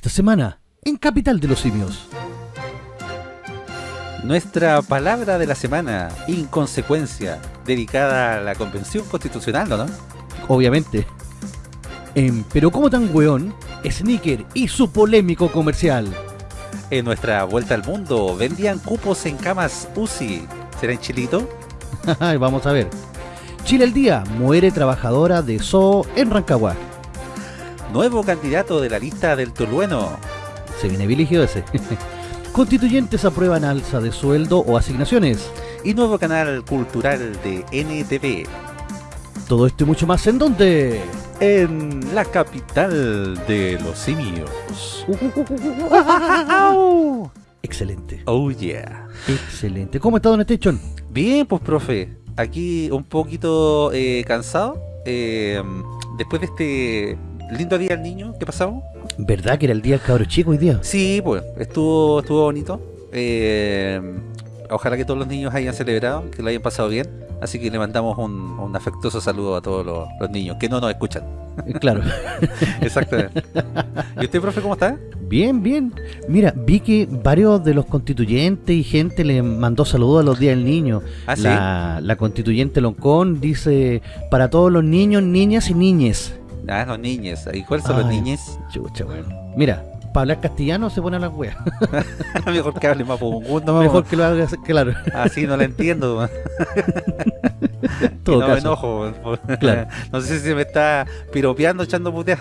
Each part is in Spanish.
Esta semana, en Capital de los Simios. Nuestra palabra de la semana, inconsecuencia, dedicada a la Convención Constitucional, ¿no? Obviamente. En Pero como tan weón, Sneaker y su polémico comercial. En nuestra vuelta al mundo, vendían cupos en camas UCI. ¿Será en Chilito? Vamos a ver. Chile al día, muere trabajadora de zoo en Rancagua. Nuevo candidato de la lista del Tulueno. Se viene viligio ese. Constituyentes aprueban alza de sueldo o asignaciones. Y nuevo canal cultural de NTV. Todo esto y mucho más en donde. En la capital de los simios. Excelente. Oh yeah. Excelente. ¿Cómo está Don Station? Bien, pues profe. Aquí un poquito eh, cansado. eh, después de este lindo día del niño que pasamos. ¿Verdad que era el día del cabro chico hoy día? Sí, pues estuvo estuvo bonito. Eh, ojalá que todos los niños hayan celebrado, que lo hayan pasado bien. Así que le mandamos un, un afectuoso saludo a todos los, los niños que no nos escuchan. Eh, Claro. Exactamente. ¿Y usted, profe, cómo está? Bien, bien. Mira, vi que varios de los constituyentes y gente le mandó saludos a los días del niño. Ah, sí. la, la constituyente Loncón dice para todos los niños, niñas y niñes. Ah, los niños. ¿Y cuáles son los Ay. niños? Chucha, bueno. Mira, para hablar castellano se pone a las weas. Mejor que hable más mundo, Mejor que lo haga, claro. Así no la entiendo. todo y no me caso. enojo. Claro. No sé si se me está piropeando echando puteas.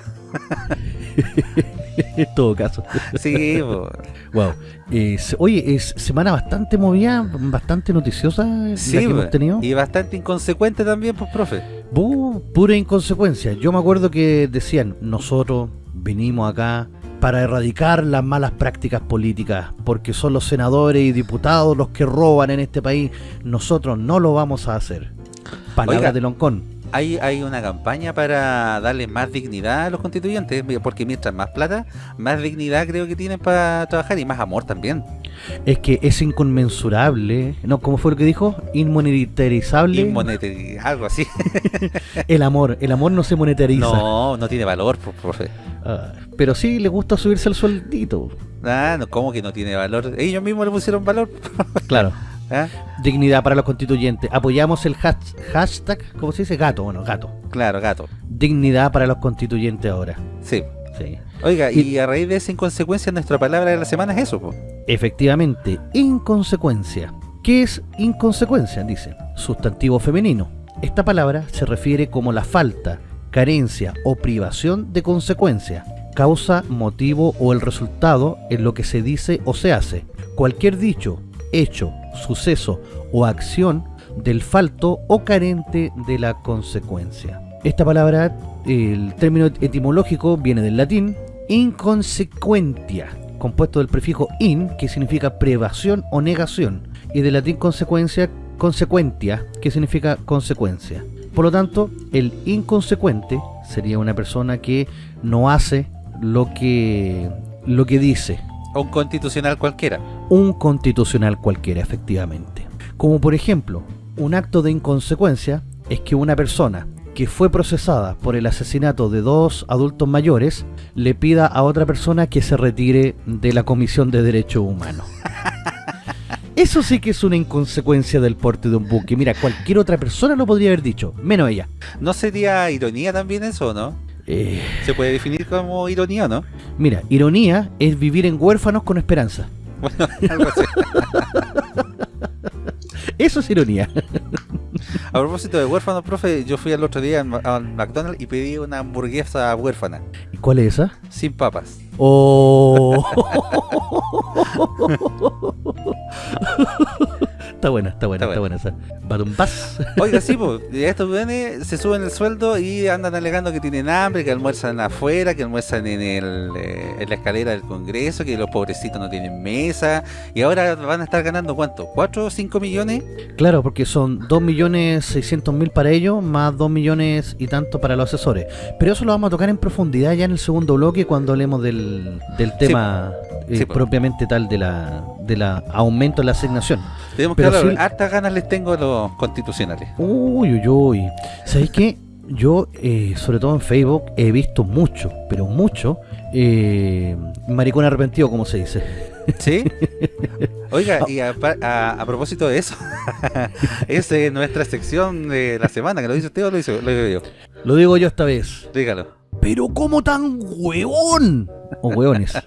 en todo caso. Sí. Wow. Es- oye, es semana bastante movida, bastante noticiosa la sí que hemos tenido. y bastante inconsecuente también, pues, profe. Bu, pura inconsecuencia. Yo me acuerdo que decían, nosotros venimos acá para erradicar las malas prácticas políticas, porque son los senadores y diputados los que roban en este país. Nosotros no lo vamos a hacer. Palabra Oiga. de Loncón. Hay, hay una campaña para darle más dignidad a los constituyentes, porque mientras más plata, más dignidad creo que tienen para trabajar y más amor también. Es que es inconmensurable, ¿no? ¿Cómo fue lo que dijo? Inmonetarizable. Y monetari- algo así. el amor, el amor no se monetariza. No, no tiene valor, profe. Ah, pero sí le gusta subirse el sueldito. Ah, no, ¿cómo que no tiene valor? Ellos mismos le pusieron valor. Claro. ¿Ah? Dignidad para los constituyentes. Apoyamos el has- hashtag, ¿cómo se dice? Gato, bueno, gato. Claro, gato. Dignidad para los constituyentes ahora. Sí. Sí. Oiga, Y- y a raíz de esa inconsecuencia, nuestra palabra de la semana es eso, pues. Efectivamente, inconsecuencia. ¿Qué es inconsecuencia? Dice, sustantivo femenino. Esta palabra se refiere como la falta, carencia o privación de consecuencia, causa, motivo o el resultado en lo que se dice o se hace. Cualquier dicho, hecho, suceso o acción del falto o carente de la consecuencia. Esta palabra, el término etimológico viene del latín inconsecuentia, compuesto del prefijo in, que significa privación o negación, y del latín consecuencia, consecuentia, que significa consecuencia. Por lo tanto, el inconsecuente sería una persona que no hace lo que, lo que dice, un constitucional cualquiera. un constitucional cualquiera, efectivamente. Como por ejemplo, un acto de inconsecuencia es que una persona que fue procesada por el asesinato de dos adultos mayores le pida a otra persona que se retire de la Comisión de Derechos Humanos. Eso sí que es una inconsecuencia del porte de un buque. Mira, cualquier otra persona lo podría haber dicho, menos ella. ¿No sería ironía también eso, no? Eh, ¿Se puede definir como ironía no? mira, ironía es vivir en huérfanos con esperanza. Bueno, algo así. Eso es ironía. A propósito de huérfanos, profe, yo fui el otro día al McDonald's y pedí una hamburguesa huérfana, ¿Y cuál es esa? sin papas. Oh. está buena, está buena, Está buena esa. Oiga, sí, pues, estos weones se suben el sueldo y andan alegando que tienen hambre, que almuerzan afuera, que almuerzan en, el, eh, en la escalera del Congreso, que los pobrecitos no tienen mesa, y ahora van a estar ganando ¿cuánto? ¿4 o 5 millones? Claro, porque son 2.600.000 para ellos, más 2 millones y tanto para los asesores. Pero eso lo vamos a tocar en profundidad ya en el segundo bloque cuando hablemos del, del tema eh, Sí, propiamente tal de la, de la aumento en la asignación. Tenemos que Hartas ganas les tengo a los constitucionales. Uy, uy, uy. ¿Sabéis qué? Yo, eh, sobre todo en Facebook, he visto mucho, pero mucho, eh, maricón arrepentido, como se dice. ¿Sí? Oiga, y a, a- a propósito de eso, es eh, nuestra sección de la semana, que lo dice usted o lo dice- lo digo yo. Lo digo yo esta vez. Dígalo. Pero ¿cómo tan huevón? O hueones.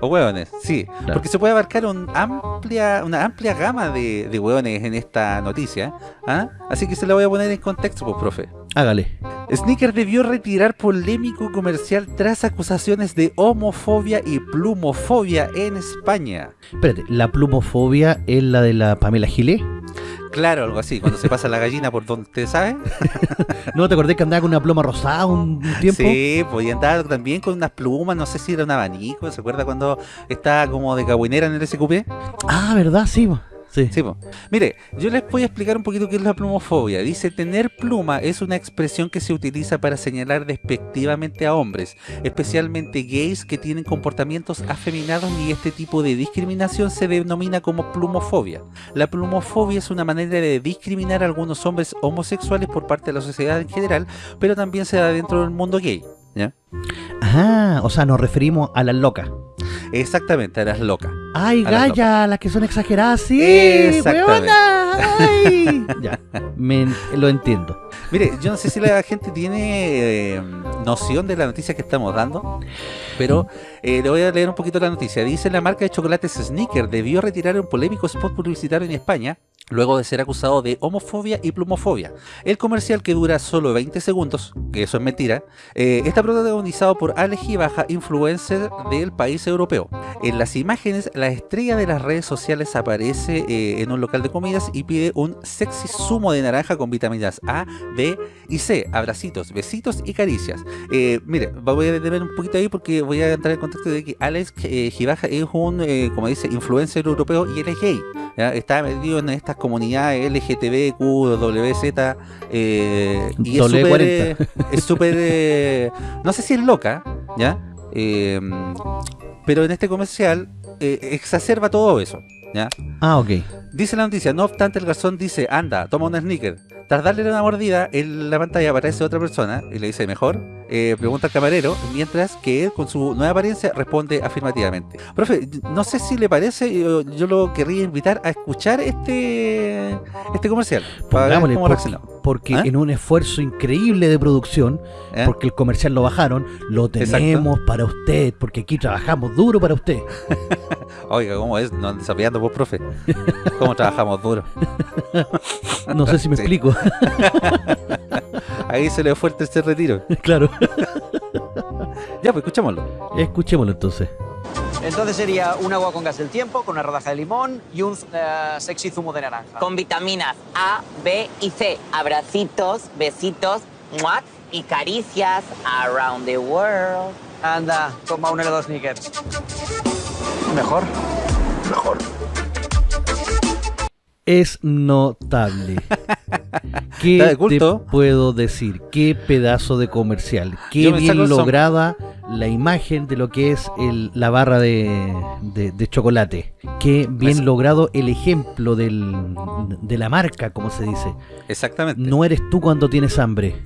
O hueones, sí. Claro. Porque se puede abarcar un amplia, una amplia gama de, de hueones en esta noticia. ¿ah? Así que se la voy a poner en contexto, pues, profe. Hágale. Sneaker debió retirar polémico comercial tras acusaciones de homofobia y plumofobia en España. Espérate, ¿la plumofobia es la de la Pamela Gilet? Claro, algo así, cuando se pasa la gallina por donde usted sabe. ¿No te acordás que andaba con una pluma rosada un tiempo? Sí, podía andar también con unas plumas, no sé si era un abanico, ¿se acuerda cuando estaba como de cagüinera en el SQP? Ah, ¿verdad? Sí. Sí. Sí. Mire, yo les voy a explicar un poquito qué es la plumofobia. Dice, tener pluma es una expresión que se utiliza para señalar despectivamente a hombres, especialmente gays que tienen comportamientos afeminados y este tipo de discriminación se denomina como plumofobia. La plumofobia es una manera de discriminar a algunos hombres homosexuales por parte de la sociedad en general, pero también se da dentro del mundo gay. ¿ya? Ah, o sea, nos referimos a las locas. Exactamente, a las locas. Ay, A las que son exageradas, sí, Exactamente. huevona, ay. ya, me, lo entiendo. Mire, yo no sé si la gente tiene eh, noción de la noticia que estamos dando, pero eh, le voy a leer un poquito la noticia. Dice la marca de chocolates Snicker debió retirar un polémico spot publicitario en España luego de ser acusado de homofobia y plumofobia. El comercial que dura solo 20 segundos, que eso es mentira, eh, está protagonizado por Alex Baja, influencer del país europeo. En las imágenes, la estrella de las redes sociales aparece eh, en un local de comidas y pide un sexy zumo de naranja con vitaminas A, D y C. Abracitos, besitos y caricias. Eh, mire, voy a detener un poquito ahí porque voy a entrar en contexto de que Alex eh, Gibaja es un, eh, como dice, influencer europeo y él es gay. ¿ya? Está metido en estas comunidades LGTB, Q, WZ eh, y es W40. súper, es súper, no sé si es loca, ¿ya? Pero en este comercial eh, exacerba todo eso, ¿ya? Ah, ok. Dice la noticia, no obstante el garzón dice, anda, toma un sneaker. Tras darle una mordida, en la pantalla aparece otra persona y le dice, mejor, eh, pregunta al camarero, mientras que él con su nueva apariencia responde afirmativamente. Profe, no sé si le parece, yo, yo lo querría invitar a escuchar este este comercial. Para ver cómo porque, ¿Ah? en un esfuerzo increíble de producción, ¿eh? porque el comercial lo bajaron, lo Exacto. tenemos para usted, porque aquí trabajamos duro para usted. Oiga, ¿cómo es? No andes sapeando vos, profe. ¿Cómo trabajamos duro? No sé si me Sí. explico. Ahí se le fue el tercer retiro. claro. Ya, pues escuchémoslo. Escuchémoslo entonces. Entonces sería un agua con gas del tiempo, con una rodaja de limón y un eh, sexy zumo de naranja. con vitaminas A, B y C. Abracitos, besitos, muat y caricias around the world. Anda, toma un helado Snickers. Mejor. Es notable. ¿Qué de te puedo decir? Qué pedazo de comercial. Qué bien lograda la imagen de lo que es el- la barra de, de- de chocolate. Qué bien logrado el ejemplo del- de la marca, como se dice. Exactamente. No eres tú cuando tienes hambre.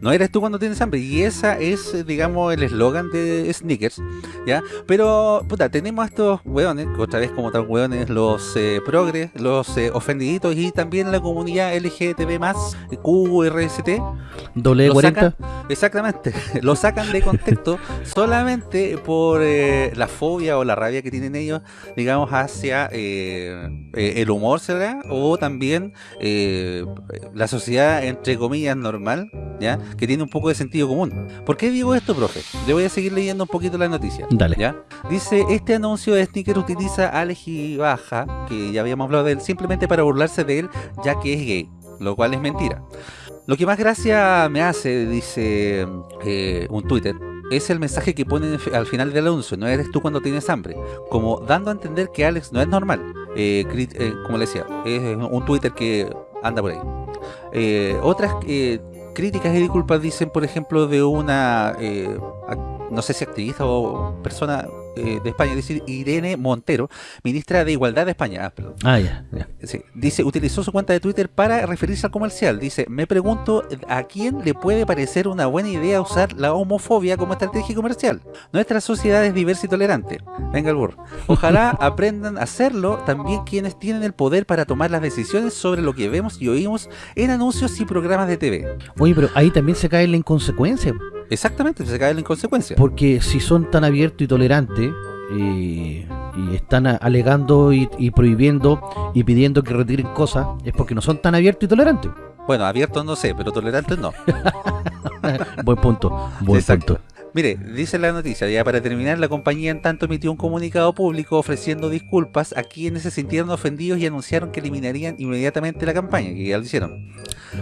No eres tú cuando tienes hambre. Y esa es, eh, digamos, el eslogan de Snickers. ¿Ya? Pero, puta, tenemos a estos hueones, que otra vez como tal hueones, los eh, progres, los eh, ofendiditos y también la comunidad LGTB QRST. Lo W40. sacan, exactamente, lo sacan de contexto solamente por eh, la fobia o la rabia que tienen ellos, digamos, hacia eh, eh, el humor, ¿será? O también eh, la sociedad, entre comillas, normal, ¿ya? Que tiene un poco de sentido común. ¿Por qué digo esto, profe? Le voy a seguir leyendo un poquito la noticia. Dale. ¿ya? Dice, este anuncio de Sneaker utiliza a Alex Baja, que ya habíamos hablado de él, simplemente para burlarse de él, ya que es gay, lo cual es mentira. Lo que más gracia me hace, dice eh, un Twitter, es el mensaje que ponen al final del anuncio, no eres tú cuando tienes hambre, como dando a entender que Alex no es normal, Eh, eh, como le decía, es un Twitter que anda por ahí. Eh, otras eh, críticas y disculpas dicen, por ejemplo, de una, eh, no sé si activista o persona eh, de España, dice Irene Montero, ministra de Igualdad de España. Ah, perdón. Ah, ya, ya. Sí, dice, utilizó su cuenta de Twitter para referirse al comercial. Dice, me pregunto a quién le puede parecer una buena idea usar la homofobia como estrategia comercial. Nuestra sociedad es diversa y tolerante. Venga el burro. Ojalá aprendan a hacerlo también quienes tienen el poder para tomar las decisiones sobre lo que vemos y oímos en anuncios y programas de TV. Oye, pero ahí también se cae la inconsecuencia. Exactamente, se cae en consecuencia. Porque si son tan abiertos y tolerantes y, y están alegando y, y prohibiendo y pidiendo que retiren cosas, es porque no son tan abiertos y tolerantes. Bueno, abiertos no sé, pero tolerantes no. buen punto, buen Exacto. punto. Mire, dice la noticia, ya para terminar, la compañía en tanto emitió un comunicado público ofreciendo disculpas a quienes se sintieron ofendidos y anunciaron que eliminarían inmediatamente la campaña, que ya lo hicieron.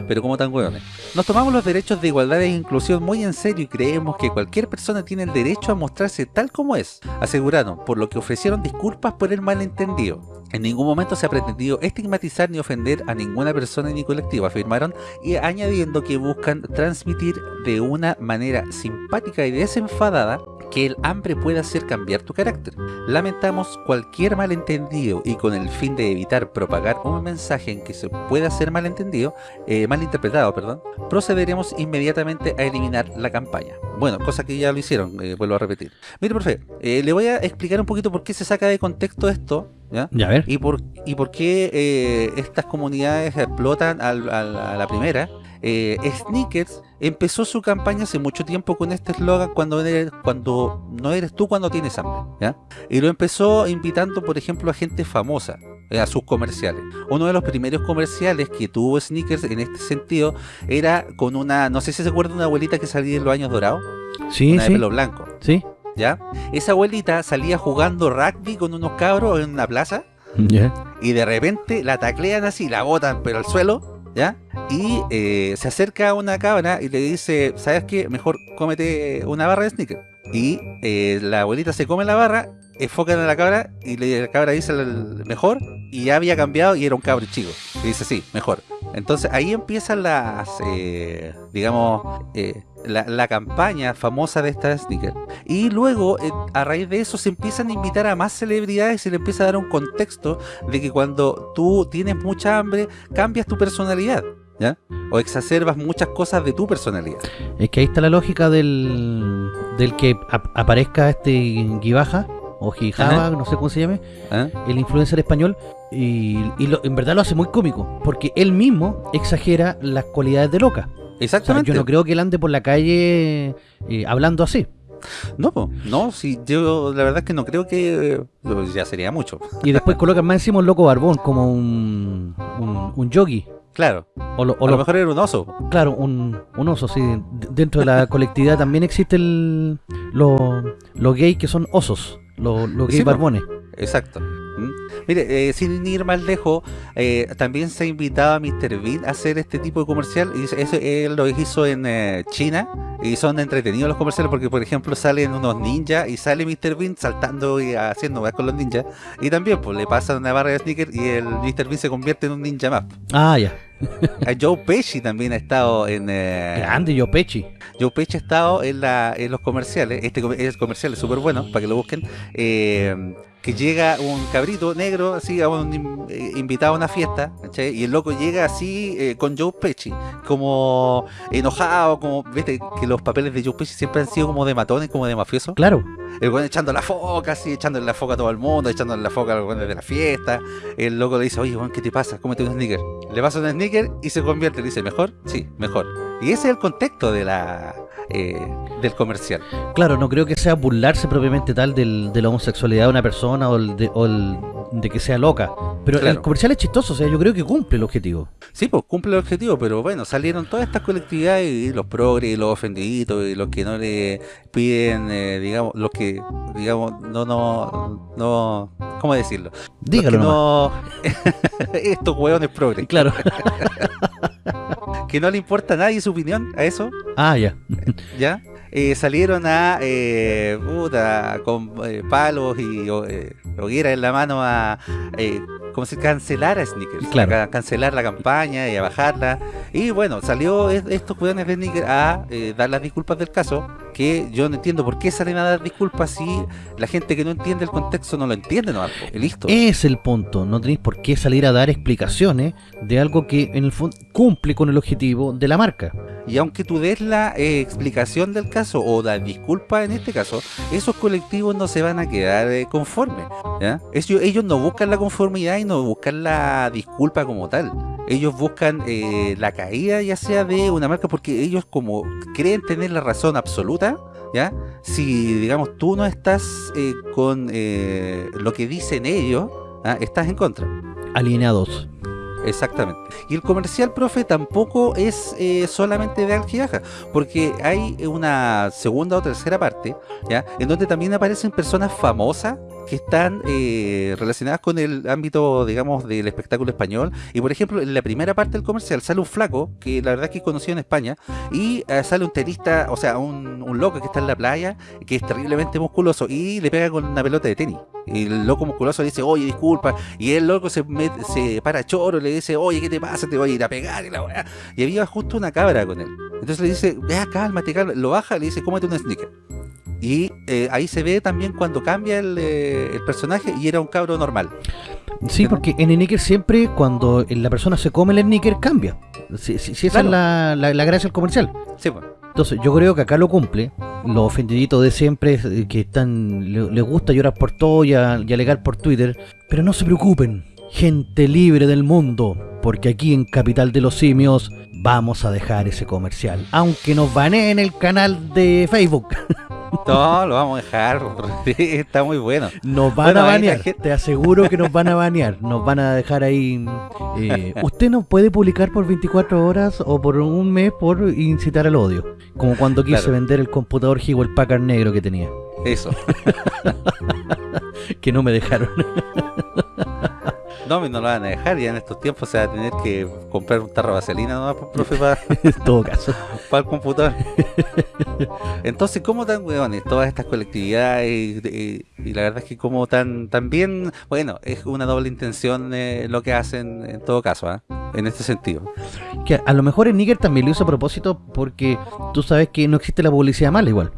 Pero como tan hueones. Nos tomamos los derechos de igualdad e inclusión muy en serio y creemos que cualquier persona tiene el derecho a mostrarse tal como es, aseguraron, por lo que ofrecieron disculpas por el malentendido. En ningún momento se ha pretendido estigmatizar ni ofender a ninguna persona ni colectivo, afirmaron, y añadiendo que buscan transmitir de una manera simpática y desenfadada que el hambre puede hacer cambiar tu carácter. Lamentamos cualquier malentendido y con el fin de evitar propagar un mensaje en que se pueda ser malentendido, eh, malinterpretado, perdón, procederemos inmediatamente a eliminar la campaña. Bueno, cosa que ya lo hicieron, eh, vuelvo a repetir. Mire, profe, eh, le voy a explicar un poquito por qué se saca de contexto esto, ¿ya? Ya, a ver. y por, y por qué eh, estas comunidades explotan al- al- a la primera. Eh, Sneakers empezó su campaña hace mucho tiempo con este eslogan cuando, eres- cuando no eres tú cuando tienes hambre. ¿ya? Y lo empezó invitando, por ejemplo, a gente famosa eh, a sus comerciales. Uno de los primeros comerciales que tuvo Sneakers en este sentido era con una, no sé si se acuerdan de una abuelita que salía en los años dorados, Sí, una de sí, pelo blanco. sí. ¿Ya? Esa abuelita salía jugando rugby con unos cabros en una plaza y de repente la taclean así, la botan pero al suelo, ¿ya? Y eh, se acerca a una cabra y le dice, ¿sabes qué? Mejor cómete una barra de sneaker. Y eh, la abuelita se come la barra, enfocan a la cabra y le- la cabra dice el mejor y ya había cambiado y era un cabro chico. Y dice, sí, mejor. Entonces ahí empiezan las, eh, digamos, eh, la, la campaña famosa de esta sneaker. Y luego, eh, a raíz de eso, se empiezan a invitar a más celebridades y se le empieza a dar un contexto de que cuando tú tienes mucha hambre, cambias tu personalidad, ¿ya? O exacerbas muchas cosas de tu personalidad. Es que ahí está la lógica del, del que ap- aparezca este Gibaja o Gijaba, Ajá. no sé cómo se llame, ¿eh? el influencer español, y, y lo- en verdad lo hace muy cómico, porque él mismo exagera las cualidades de loca. O sea, Exactamente. yo no creo que él ande por la calle eh, hablando así. No, po, no, si yo la verdad es que no creo que eh, ya sería mucho. Y después colocan más encima un loco barbón, como un, un, un yogi. Claro, O, lo- o a lo lo- mejor era un oso. claro, un, un oso, sí. Dentro de la colectividad también existen los los gays que son osos, los los gays Sí, barbones. Exacto. Mire, eh, sin ir más lejos, eh, también se ha invitado a Mr. Bean a hacer este tipo de comercial. Y eso él lo hizo en eh, China y son entretenidos los comerciales porque, por ejemplo, salen unos ninjas y sale Mr. Bean saltando y haciendo con los ninjas. Y también, pues le pasan una barra de sneakers y el Mr. Bean se convierte en un ninja más. Ah, ya. A Joe Pesci también ha estado en. eh, Grande yo pechi. Joe Pesci ha estado en, la, en los comerciales. Este el comercial es súper bueno para que lo busquen. eh, que llega un cabrito negro, así, a un eh, invitado a una fiesta, ¿cachai? Y el loco llega así eh, con Joe Pesci, como enojado, como, viste, que los papeles de Joe Pesci siempre han sido como de matones, como de mafioso. Claro. El weón echando la foca, así, echándole la foca a todo el mundo, echándole la foca a los weones de la fiesta. El loco le dice, oye, weón, ¿qué te pasa? Cómete un sneaker. Le pasa un sneaker y se convierte. Le dice, ¿mejor? Sí, mejor. Y ese es el contexto de la eh, del comercial. Claro, no creo que sea burlarse propiamente tal del, de la homosexualidad de una persona o, el de, o el de que sea loca. Pero el comercial es chistoso, o sea, yo creo que cumple el objetivo. Sí, pues cumple el objetivo, pero bueno, salieron todas estas colectividades y los progres y los ofendiditos y los que no le piden, eh, digamos, los que, digamos, no, no, no, ¿cómo decirlo? Dígalo los nomás. que no, estos hueones progres, Claro. que no le importa a nadie su opinión a eso, ah, ya. ¿ya? Eh, salieron a, eh, puta, con eh, palos y eh, hoguera en la mano a eh, como si cancelara Sneakers, Claro. a cancelar la campaña y a bajarla. Y bueno, salió es- estos weones de Sneakers a dar las disculpas del caso, que yo no entiendo por qué salen a dar disculpas si la gente que no entiende el contexto no lo entiende, no, listo. Es el punto, no tenéis por qué salir a dar explicaciones de algo que en el fondo cumple con el objetivo de la marca. Y aunque tú des la eh, explicación del caso o la disculpa en este caso, esos colectivos no se van a quedar eh, conformes. ¿ya? Ellos, ellos no buscan la conformidad y no buscan la disculpa como tal. Ellos buscan eh, la caída ya sea de una marca porque ellos como creen tener la razón absoluta. ¿Ya? Si, digamos, tú no estás eh, con eh, lo que dicen ellos, ¿ah? estás en contra. Alienados. Exactamente. Y el comercial, profe, tampoco es eh, solamente de Alquilaja, porque hay una segunda o tercera parte, ¿ya? En donde también aparecen personas famosas que están eh, relacionadas con el ámbito, digamos, del espectáculo español. Y por ejemplo, en la primera parte del comercial sale un flaco, que la verdad es que conocí en España, y eh, sale un tenista, o sea, un, un loco que está en la playa, que es terriblemente musculoso, y le pega con una pelota de tenis. Y el loco musculoso le dice, oye, disculpa, y el loco se, se para choro le dice, oye, ¿qué te pasa? Te voy a ir a pegar y la weá. Y había justo una cabra con él. Entonces le dice, vea, cálmate, cálmate. Lo baja y le dice, cómete un sneaker. Y eh, ahí se ve también cuando cambia el, eh, el personaje y era un cabro normal. Sí, porque en el sneaker siempre cuando la persona se come el sneaker cambia. Si, si- si esa Claro. es la, la- la gracia del comercial. Sí, pues. Entonces yo creo que acá lo cumple. Los ofendiditos de siempre eh, que están le- les gusta llorar por todo y, a- y alegar por Twitter. Pero no se preocupen, gente libre del mundo. Porque aquí en Capital de los Simios vamos a dejar ese comercial. Aunque nos baneen el canal de Facebook. No, lo vamos a dejar. Está muy bueno. Nos van Bueno, a banear, gente- te aseguro que nos van a banear, nos van a dejar ahí... eh, usted no puede publicar por 24 horas o por un mes por incitar al odio, como cuando quise Claro. vender el computador Hewlett Packard negro que tenía, Eso. que no me dejaron. No, no lo van a dejar. Ya en estos tiempos se va a tener que comprar un tarro de vaselina, ¿no, profe? Para, en todo caso. para el computador. Entonces, ¿cómo tan huevones todas estas colectividades? Y, y- y la verdad es que como tan, tan bien, bueno, es una doble intención eh, lo que hacen en todo caso, ¿ah? en este sentido. Que a lo mejor el Níger también lo hizo a propósito porque tú sabes que no existe la publicidad mala igual.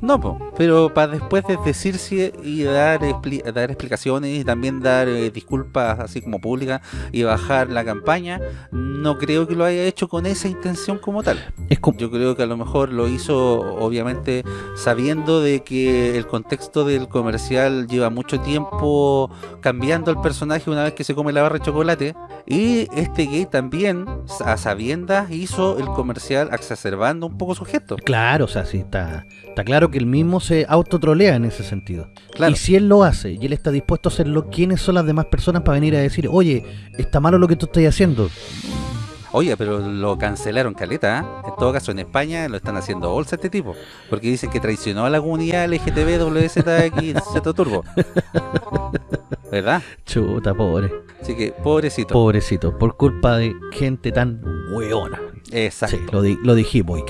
No, po, pero para después de decirse y dar, expli- dar explicaciones y también dar eh, disculpas así como públicas y bajar la campaña, no creo que lo haya hecho con esa intención como tal. Es como... Yo creo que a lo mejor lo hizo obviamente sabiendo de que el contexto del comercial lleva mucho tiempo cambiando el personaje una vez que se come la barra de chocolate y este gay también a sabiendas hizo el comercial exacerbando un poco su gesto. Claro, o sea, sí, está, está claro que él mismo se autotrolea en ese sentido. Claro. Y si él lo hace y él está dispuesto a hacerlo, ¿quiénes son las demás personas para venir a decir, oye, está malo lo que tú estás haciendo? Oye, pero lo cancelaron caleta, ¿ah? En todo caso, en España lo están haciendo bolsa este tipo. Porque dicen que traicionó a la comunidad LGTB WZX Turbo. ¿Verdad? Chuta, pobre. Así que, pobrecito. Pobrecito, por culpa de gente tan hueona. Exacto. Sí, lo, di- lo dijimos y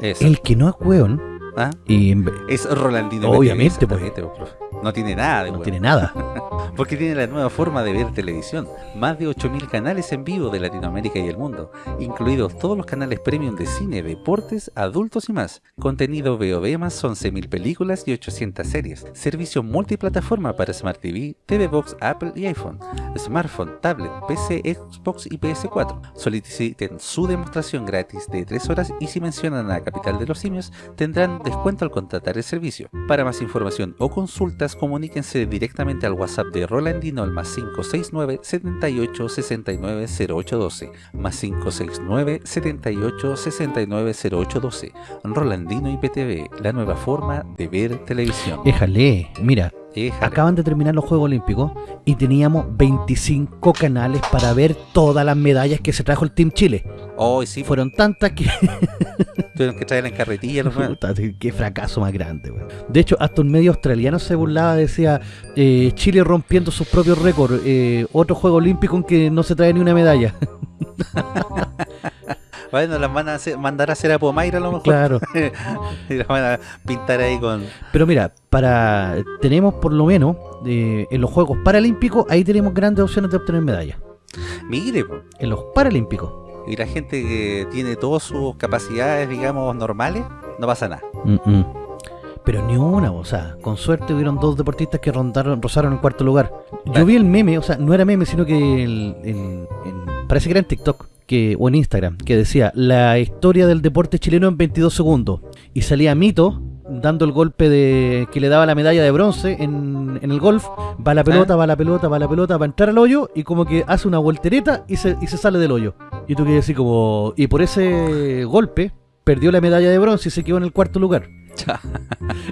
eso. El que no es hueón, ¿Ah? y Es Rolandino. Obviamente, Betty, exactamente, pues, profe. No tiene nada de no huevo. tiene nada. Porque tiene la nueva forma de ver televisión. Más de 8.000 canales en vivo de Latinoamérica y el mundo, incluidos todos los canales premium de cine, deportes, adultos y más. Contenido VOD más 11.000 películas y 800 series. Servicio multiplataforma para Smart TV, TV Box, Apple y iPhone. Smartphone, tablet, PC, Xbox y PS4. Soliciten su demostración gratis de 3 horas y si mencionan a Capital de los Simios tendrán descuento al contratar el servicio. Para más información o consultas, comuníquense directamente al WhatsApp de Rolandino al más 569 78 69 0812 más 569 78 69 0812 Rolandino IPTV, la nueva forma de ver televisión. Déjale, mira, Acaban de terminar los Juegos Olímpicos y teníamos 25 canales para ver todas las medallas que se trajo el Team Chile. Hoy sí, Fueron tantas que... tuvieron que traer en carretilla los. Puta, qué fracaso más grande, weón. De hecho, hasta un medio australiano se burlaba, decía eh, Chile rompiendo sus propios récords, eh, otro juego olímpico en que no se trae ni una medalla. Bueno, las van a hacer- mandar a hacer a Pomaira a lo mejor. Claro. y las van a pintar ahí con. Pero mira, para tenemos por lo menos eh, en los Juegos Paralímpicos, ahí tenemos grandes opciones de obtener medallas. Mire, po. En los Paralímpicos. y la gente que tiene todas sus capacidades, digamos, normales, no pasa nada. Mm, mm. Pero ni una, o sea, con suerte hubieron dos deportistas que rondaron, rozaron el cuarto lugar. Yo vi el meme, o sea, no era meme, sino que el- en- en- parece que era en TikTok que, o en Instagram, que decía la historia del deporte chileno en 22 segundos. Y salía Mito dando el golpe de que le daba la medalla de bronce en, en el golf. Va la pelota, va la pelota, va la pelota, va a entrar al hoyo y como que hace una voltereta y se, y se sale del hoyo. Y tú quedas así como... Y por ese golpe perdió la medalla de bronce y se quedó en el cuarto lugar.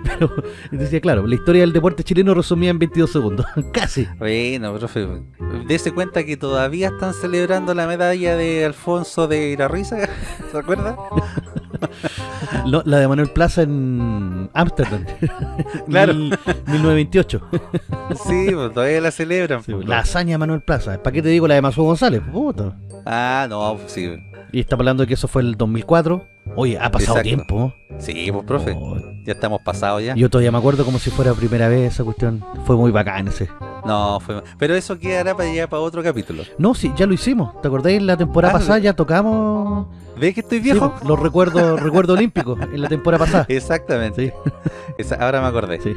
Pero decía, claro, la historia del deporte chileno resumía en 22 segundos. Casi. Bueno, profe, dése cuenta que todavía están celebrando la medalla de Alfonso de Irarriza, ¿se acuerda? Lo- la de Manuel Plaza en Ámsterdam. Claro. Mil- 1928. Sí, pues todavía la celebran. pues. La hazaña de Manuel Plaza. ¿Para qué te digo la de Masú González? Puta. Ah, no, sí. Y estamos hablando de que eso fue el 2004. Oye, ha pasado Exacto. tiempo. Sí, pues profe, Oh, ya estamos pasados ya. yo todavía me acuerdo como si fuera primera vez esa cuestión. Fue muy bacán ese. No, fue... Pero eso quedará para allá para otro capítulo. No, sí, ya lo hicimos. ¿Te acordáis? La temporada Ah, pasada ya tocamos ¿Ves que estoy sí, viejo? los recuerdos recuerdos olímpicos en la temporada pasada. Exactamente. Sí, Esa- ahora me acordé. sí.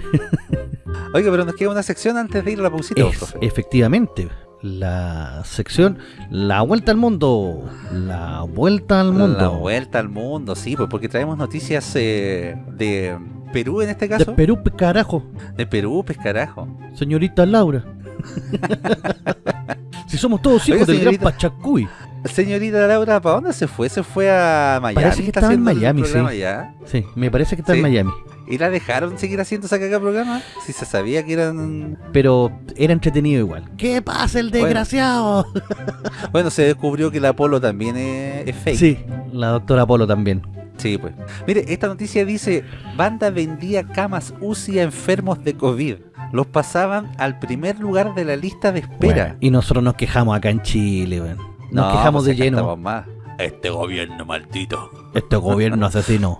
Oiga, pero nos queda una sección antes de ir a la pausita, Es- efectivamente, la sección La Vuelta al Mundo. La Vuelta al Mundo. La vuelta al mundo, sí, pues porque traemos noticias eh, de Perú en este De caso. Perú, pues, carajo. De Perú, pues carajo. Señorita Laura. si somos todos hijos Oiga, del gran. Pachacuy. Señorita Laura, ¿para dónde se fue? Se fue a Miami. Parece que está en Miami, sí. ya. Sí, me parece que está Sí. en Miami. ¿Y la dejaron seguir haciendo ese cagá programa? Si se sabía que eran... Pero era entretenido igual. ¿Qué pasa el desgraciado? Bueno, se descubrió que el Apolo también es, es fake. Sí, la doctora Polo también. Sí, pues. Mire, esta noticia dice, banda vendía camas UCI a enfermos de COVID. Los pasaban al primer lugar de la lista de espera. Bueno, y nosotros nos quejamos acá en Chile, weón. Nos No, quejamos pues de lleno. más. Este gobierno maldito. Este gobierno asesino.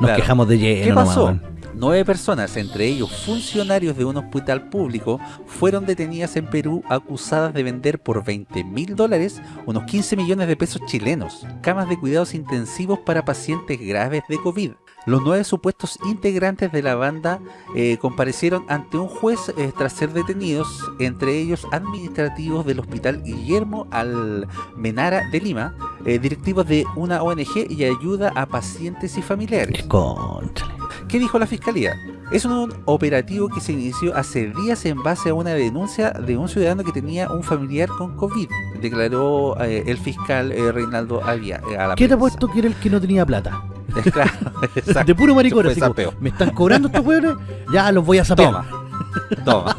Nos Claro. quejamos de lleno. ¿Qué pasó? Nueve personas, entre ellos funcionarios de un hospital público, fueron detenidas en Perú acusadas de vender por 20 mil dólares, unos 15 millones de pesos chilenos, camas de cuidados intensivos para pacientes graves de COVID. Los nueve supuestos integrantes de la banda eh, comparecieron ante un juez eh, tras ser detenidos, entre ellos administrativos del Hospital Guillermo Almenara de Lima, eh, directivos de una ONG y ayuda a pacientes y familiares. Conchale. ¿Qué dijo la fiscalía? Es un operativo que se inició hace días en base a una denuncia de un ciudadano que tenía un familiar con COVID, declaró eh, el fiscal Reinaldo Avia a la ¿Qué te ha puesto que era el que no tenía plata? Claro, exacto. De puro maricón, así como, me están cobrando estos hueones, ya los voy a sapear. Toma, toma.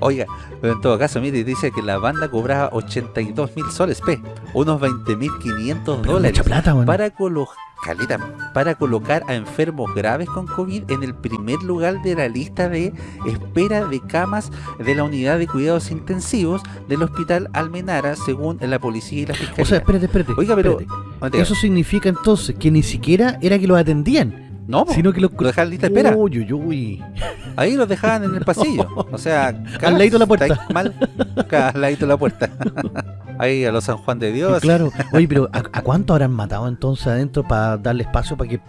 Oiga, pero en todo caso, mire, dice que la banda cobraba 82 mil soles, P, unos 20 mil 500 Pero dólares. mucha plata, weón. para, colo- caleta, para colocar a enfermos graves con COVID en el primer lugar de la lista de espera de camas de la unidad de cuidados intensivos del hospital Almenara, según la policía y la fiscalía. O sea, espérate, espérate. Oiga, pero- espérate. Eso significa entonces que ni siquiera era que los atendían, no, sino que los... lo dejaban en lista de espera. Uy, uy, uy. Ahí los dejaban en el pasillo. O sea, Al ladito de la puerta. Mal, al ladito de la puerta. Ahí a los San Juan de Dios. Claro. Oye, pero ¿a, a cuánto habrán matado entonces adentro para darle espacio para que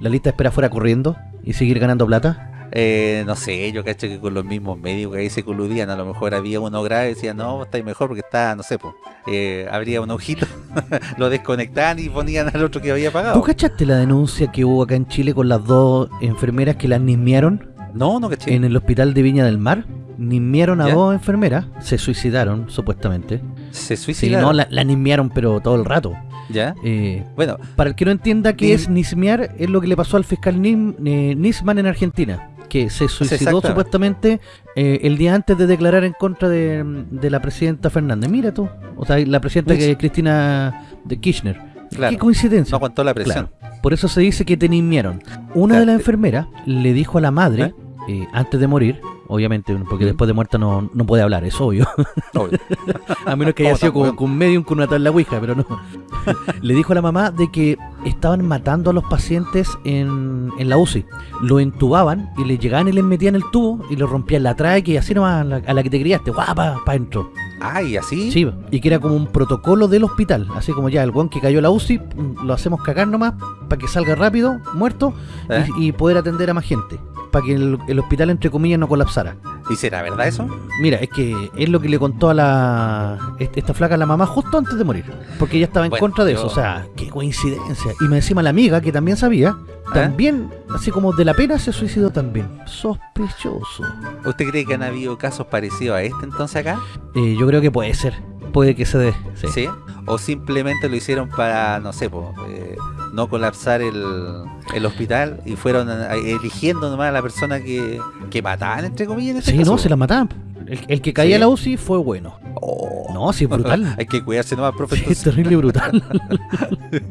la lista de espera fuera corriendo y seguir ganando plata? Eh, no sé, yo cacho que con los mismos médicos que ahí se coludían, a lo mejor había uno grave y decía, no, estáis mejor porque está, no sé, pues, eh, habría un ojito, lo desconectaban y ponían al otro que había ¿Tú pagado. cachaste la denuncia que hubo acá en Chile con las dos enfermeras que las nismearon No, no caché. en el hospital de Viña del Mar? Nismearon a ¿Ya? dos enfermeras, se suicidaron supuestamente. Se Sí, suicidaron. no, la, la nismearon pero todo el rato. ¿Ya? Eh, Bueno, para el que no entienda qué es nismear, es lo que le pasó al fiscal Nim- eh, Nisman en Argentina, que se suicidó supuestamente eh, el día antes de declarar en contra de, de la presidenta Fernández. Mira tú, o sea, la presidenta Uy. que Cristina de Kirchner. claro, Qué coincidencia. no aguantó la presión. Claro. Por eso se dice que te. Una Claro. de las enfermeras le dijo a la madre, ¿Eh? eh, antes de morir, obviamente, porque después de muerta no, no puede hablar, es obvio. Obvio. A menos que haya ¿Cómo sido con, con medium con una tabla ouija, pero no. Le dijo a la mamá de que estaban matando a los pacientes en, en la UCI. Lo entubaban y le llegaban y les metían el tubo y le rompían la tráquea y así nomás a la, a la que te criaste, guapa, para adentro. Ay, así. Sí, y que era como un protocolo del hospital. Así como ya el guan que cayó a la UCI, mm, lo hacemos cagar nomás para que salga rápido, muerto, y- ¿Eh? y, poder atender a más gente. Para que el, el hospital, entre comillas, no colapsara. ¿Y será verdad eso? Mira, es que es lo que le contó a la est- esta flaca a la mamá justo antes de morir. Porque ella estaba en Bueno, contra de yo- eso. O sea, qué coincidencia. Y me encima la amiga, que también sabía, ¿Eh? también, así como de la pena, se suicidó también. Sospechoso. ¿Usted cree que han habido casos parecidos a este entonces acá? Eh, yo creo que puede ser. Puede que se dé. Sí. ¿Sí? ¿O simplemente lo hicieron para, no sé, po, eh, no colapsar el, el hospital y fueron a- eligiendo nomás a la persona que, que mataban, entre comillas, en este Sí, caso? no, se la mataban. El, el que caía ¿Sí? a la UCI fue bueno. Oh. No, sí, brutal. Hay que cuidarse nomás, profe. Sí, es terrible y brutal.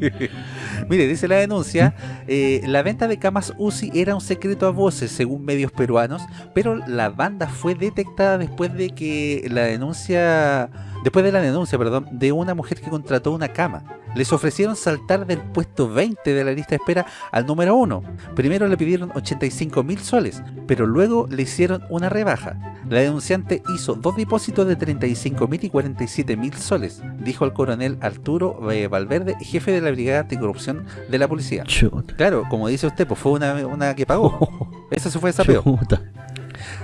Mire, dice la denuncia, eh, la venta de camas UCI era un secreto a voces según medios peruanos, pero la banda fue detectada después de que la denuncia, después de la denuncia, perdón, de una mujer que contrató una cama. Les ofrecieron saltar del puesto 20 de la lista de espera al número 1. Primero le pidieron 85 mil soles, pero luego le hicieron una rebaja. La denunciante hizo dos depósitos de 35 mil y 47 mil soles, dijo el coronel Arturo eh, Valverde, jefe de la Brigada Anticorrupción de la policía. Chuta. Claro, como dice usted, pues fue una, una que pagó. Eso se fue de sapeo.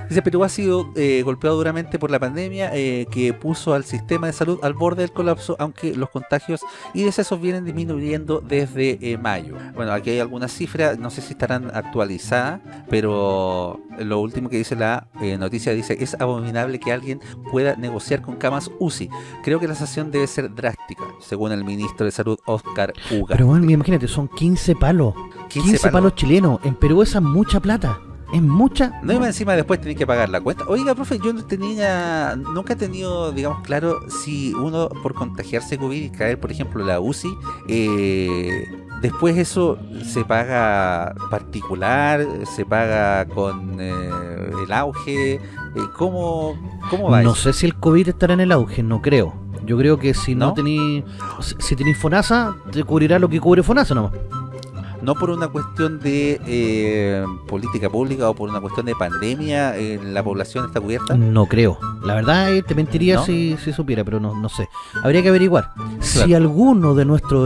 Dice, Perú ha sido eh, golpeado duramente por la pandemia eh, que puso al sistema de salud al borde del colapso, aunque los contagios y decesos vienen disminuyendo desde eh, mayo. Bueno, aquí hay algunas cifras, no sé si estarán actualizadas, pero lo último que dice la eh, noticia dice, es abominable que alguien pueda negociar con camas UCI. Creo que la sanción debe ser drástica, según el ministro de Salud, Oscar Uga. Pero bueno, imagínate, son 15 palos. 15, 15 palos. palos. chilenos. En Perú esa es mucha plata. Es mucha. No, y más encima después tenés que pagar la cuenta. Oiga, profe, yo no tenía, nunca he tenido, digamos, claro si uno por contagiarse COVID y caer, por ejemplo, la UCI, eh, después eso se paga particular, se paga con eh, el auge. eh, ¿cómo, ¿Cómo va No eso? sé si el COVID estará en el auge, no creo. Yo creo que si no, ¿No? tení. Si, si tenés FONASA, te cubrirá lo que cubre FONASA nomás. No por una cuestión de eh, política pública o por una cuestión de pandemia, eh, la población está cubierta. No creo. La verdad, eh, te mentiría ¿No? si, si supiera, pero no, no sé. Habría que averiguar. Si alguno de nuestra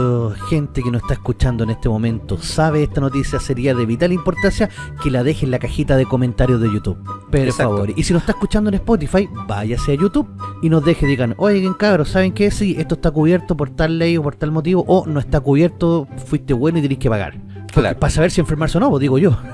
gente que nos está escuchando en este momento sabe esta noticia, sería de vital importancia que la deje en la cajita de comentarios de YouTube. Por Exacto. favor. Y si nos está escuchando en Spotify, váyase a YouTube y nos deje, digan, oigan cabros, ¿saben qué? Sí, esto está cubierto por tal ley o por tal motivo, o no está cubierto, fuiste bueno y tenés que pagar. Claro. Para saber si enfermarse o no, pues, digo yo.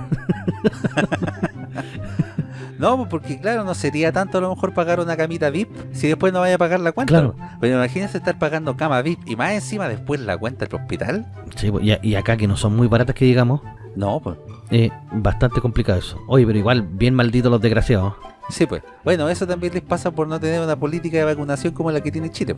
No, pues, porque claro, no sería tanto a lo mejor pagar una camita VIP si después no vaya a pagar la cuenta. Claro. Pero imagínense estar pagando cama VIP y más encima después la cuenta del hospital. Sí, pues, y, y acá que no son muy baratas que digamos, No, pues. Eh, bastante complicado eso. Oye, pero igual, bien malditos los desgraciados. Sí, pues. Bueno, eso también les pasa por no tener una política de vacunación como la que tiene Chile.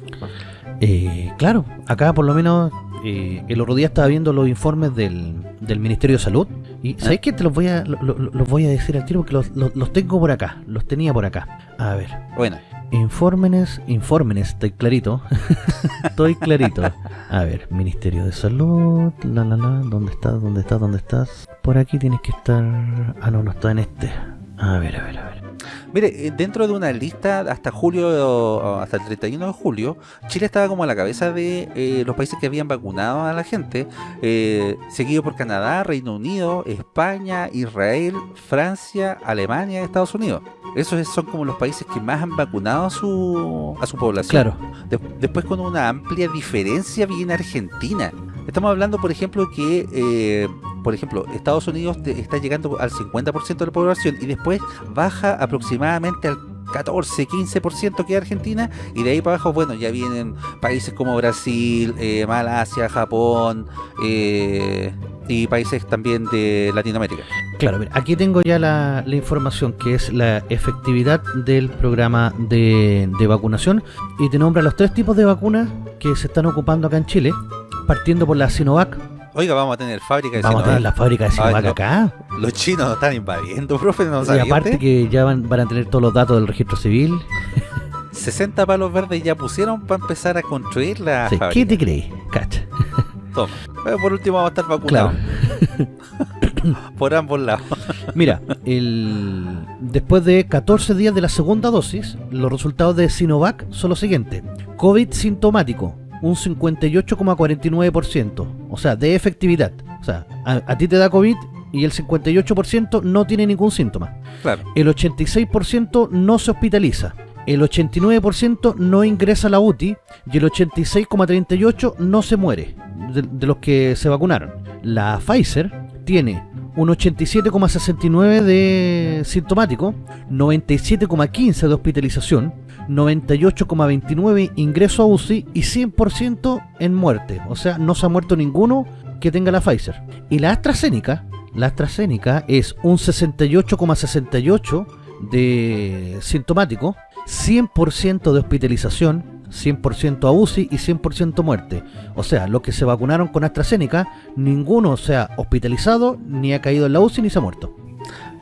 Eh, claro, acá por lo menos eh, el otro día estaba viendo los informes del, del Ministerio de Salud. Y ¿sabéis qué? Te los voy a, lo- lo- los voy a decir al tiro porque los, los- los tengo por acá. Los tenía por acá. A ver. Bueno, Infórmenes, infórmenes, estoy clarito. estoy clarito. A ver, Ministerio de Salud, la la la, ¿dónde estás? ¿Dónde estás? ¿Dónde estás? Por aquí tienes que estar. Ah, no, no está en este. A ver, a ver, a ver. Mire, eh, dentro de una lista hasta julio, hasta el 31 de julio, Chile estaba como a la cabeza de eh, los países que habían vacunado a la gente, eh, seguido por Canadá, Reino Unido, España, Israel, Francia, Alemania Estados Unidos. Esos son como los países que más han vacunado a su, a su población. Claro, De- después con una amplia diferencia viene Argentina. Estamos hablando, por ejemplo, que, eh, por ejemplo, Estados Unidos está llegando al 50% de la población y después baja aproximadamente al 14, 15% que es Argentina y de ahí para abajo, bueno, ya vienen países como Brasil, eh, Malasia, Japón eh, y países también de Latinoamérica. Claro, mira, aquí tengo ya la, la información que es la efectividad del programa de, de vacunación y te nombra los tres tipos de vacunas que se están ocupando acá en Chile, partiendo por la Sinovac, Oiga, vamos a tener fábrica de Vamos a tener la fábrica de Sinovac Ay, acá. Los chinos nos están invadiendo, profe, no Y sabía aparte usted? que ya van, van a tener todos los datos del registro civil. 60 palos verdes ya pusieron para empezar a construir la Sí, fábrica. ¿Qué te crees? Cacha. Toma. Pero por último vamos a estar vacunados. Claro. Por ambos lados. Mira, el... después de 14 días de la segunda dosis, los resultados de Sinovac son los siguientes. COVID sintomático, un 58,49%. O sea, de efectividad. O sea, a, a ti te da COVID y el 58% no tiene ningún síntoma. Claro. El 86% no se hospitaliza. El 89% no ingresa a la UTI y el 86,38% no se muere de, de los que se vacunaron. La Pfizer tiene un 87,69 de sintomático, 97,15 de hospitalización, 98,29 ingreso a UCI y 100% en muerte. O sea, no se ha muerto ninguno que tenga la Pfizer. Y la AstraZeneca, la AstraZeneca es un 68,68 de sintomático, 100% de hospitalización, 100% a UCI y 100% muerte. O sea, los que se vacunaron con AstraZeneca, ninguno se ha hospitalizado, ni ha caído en la UCI, ni se ha muerto.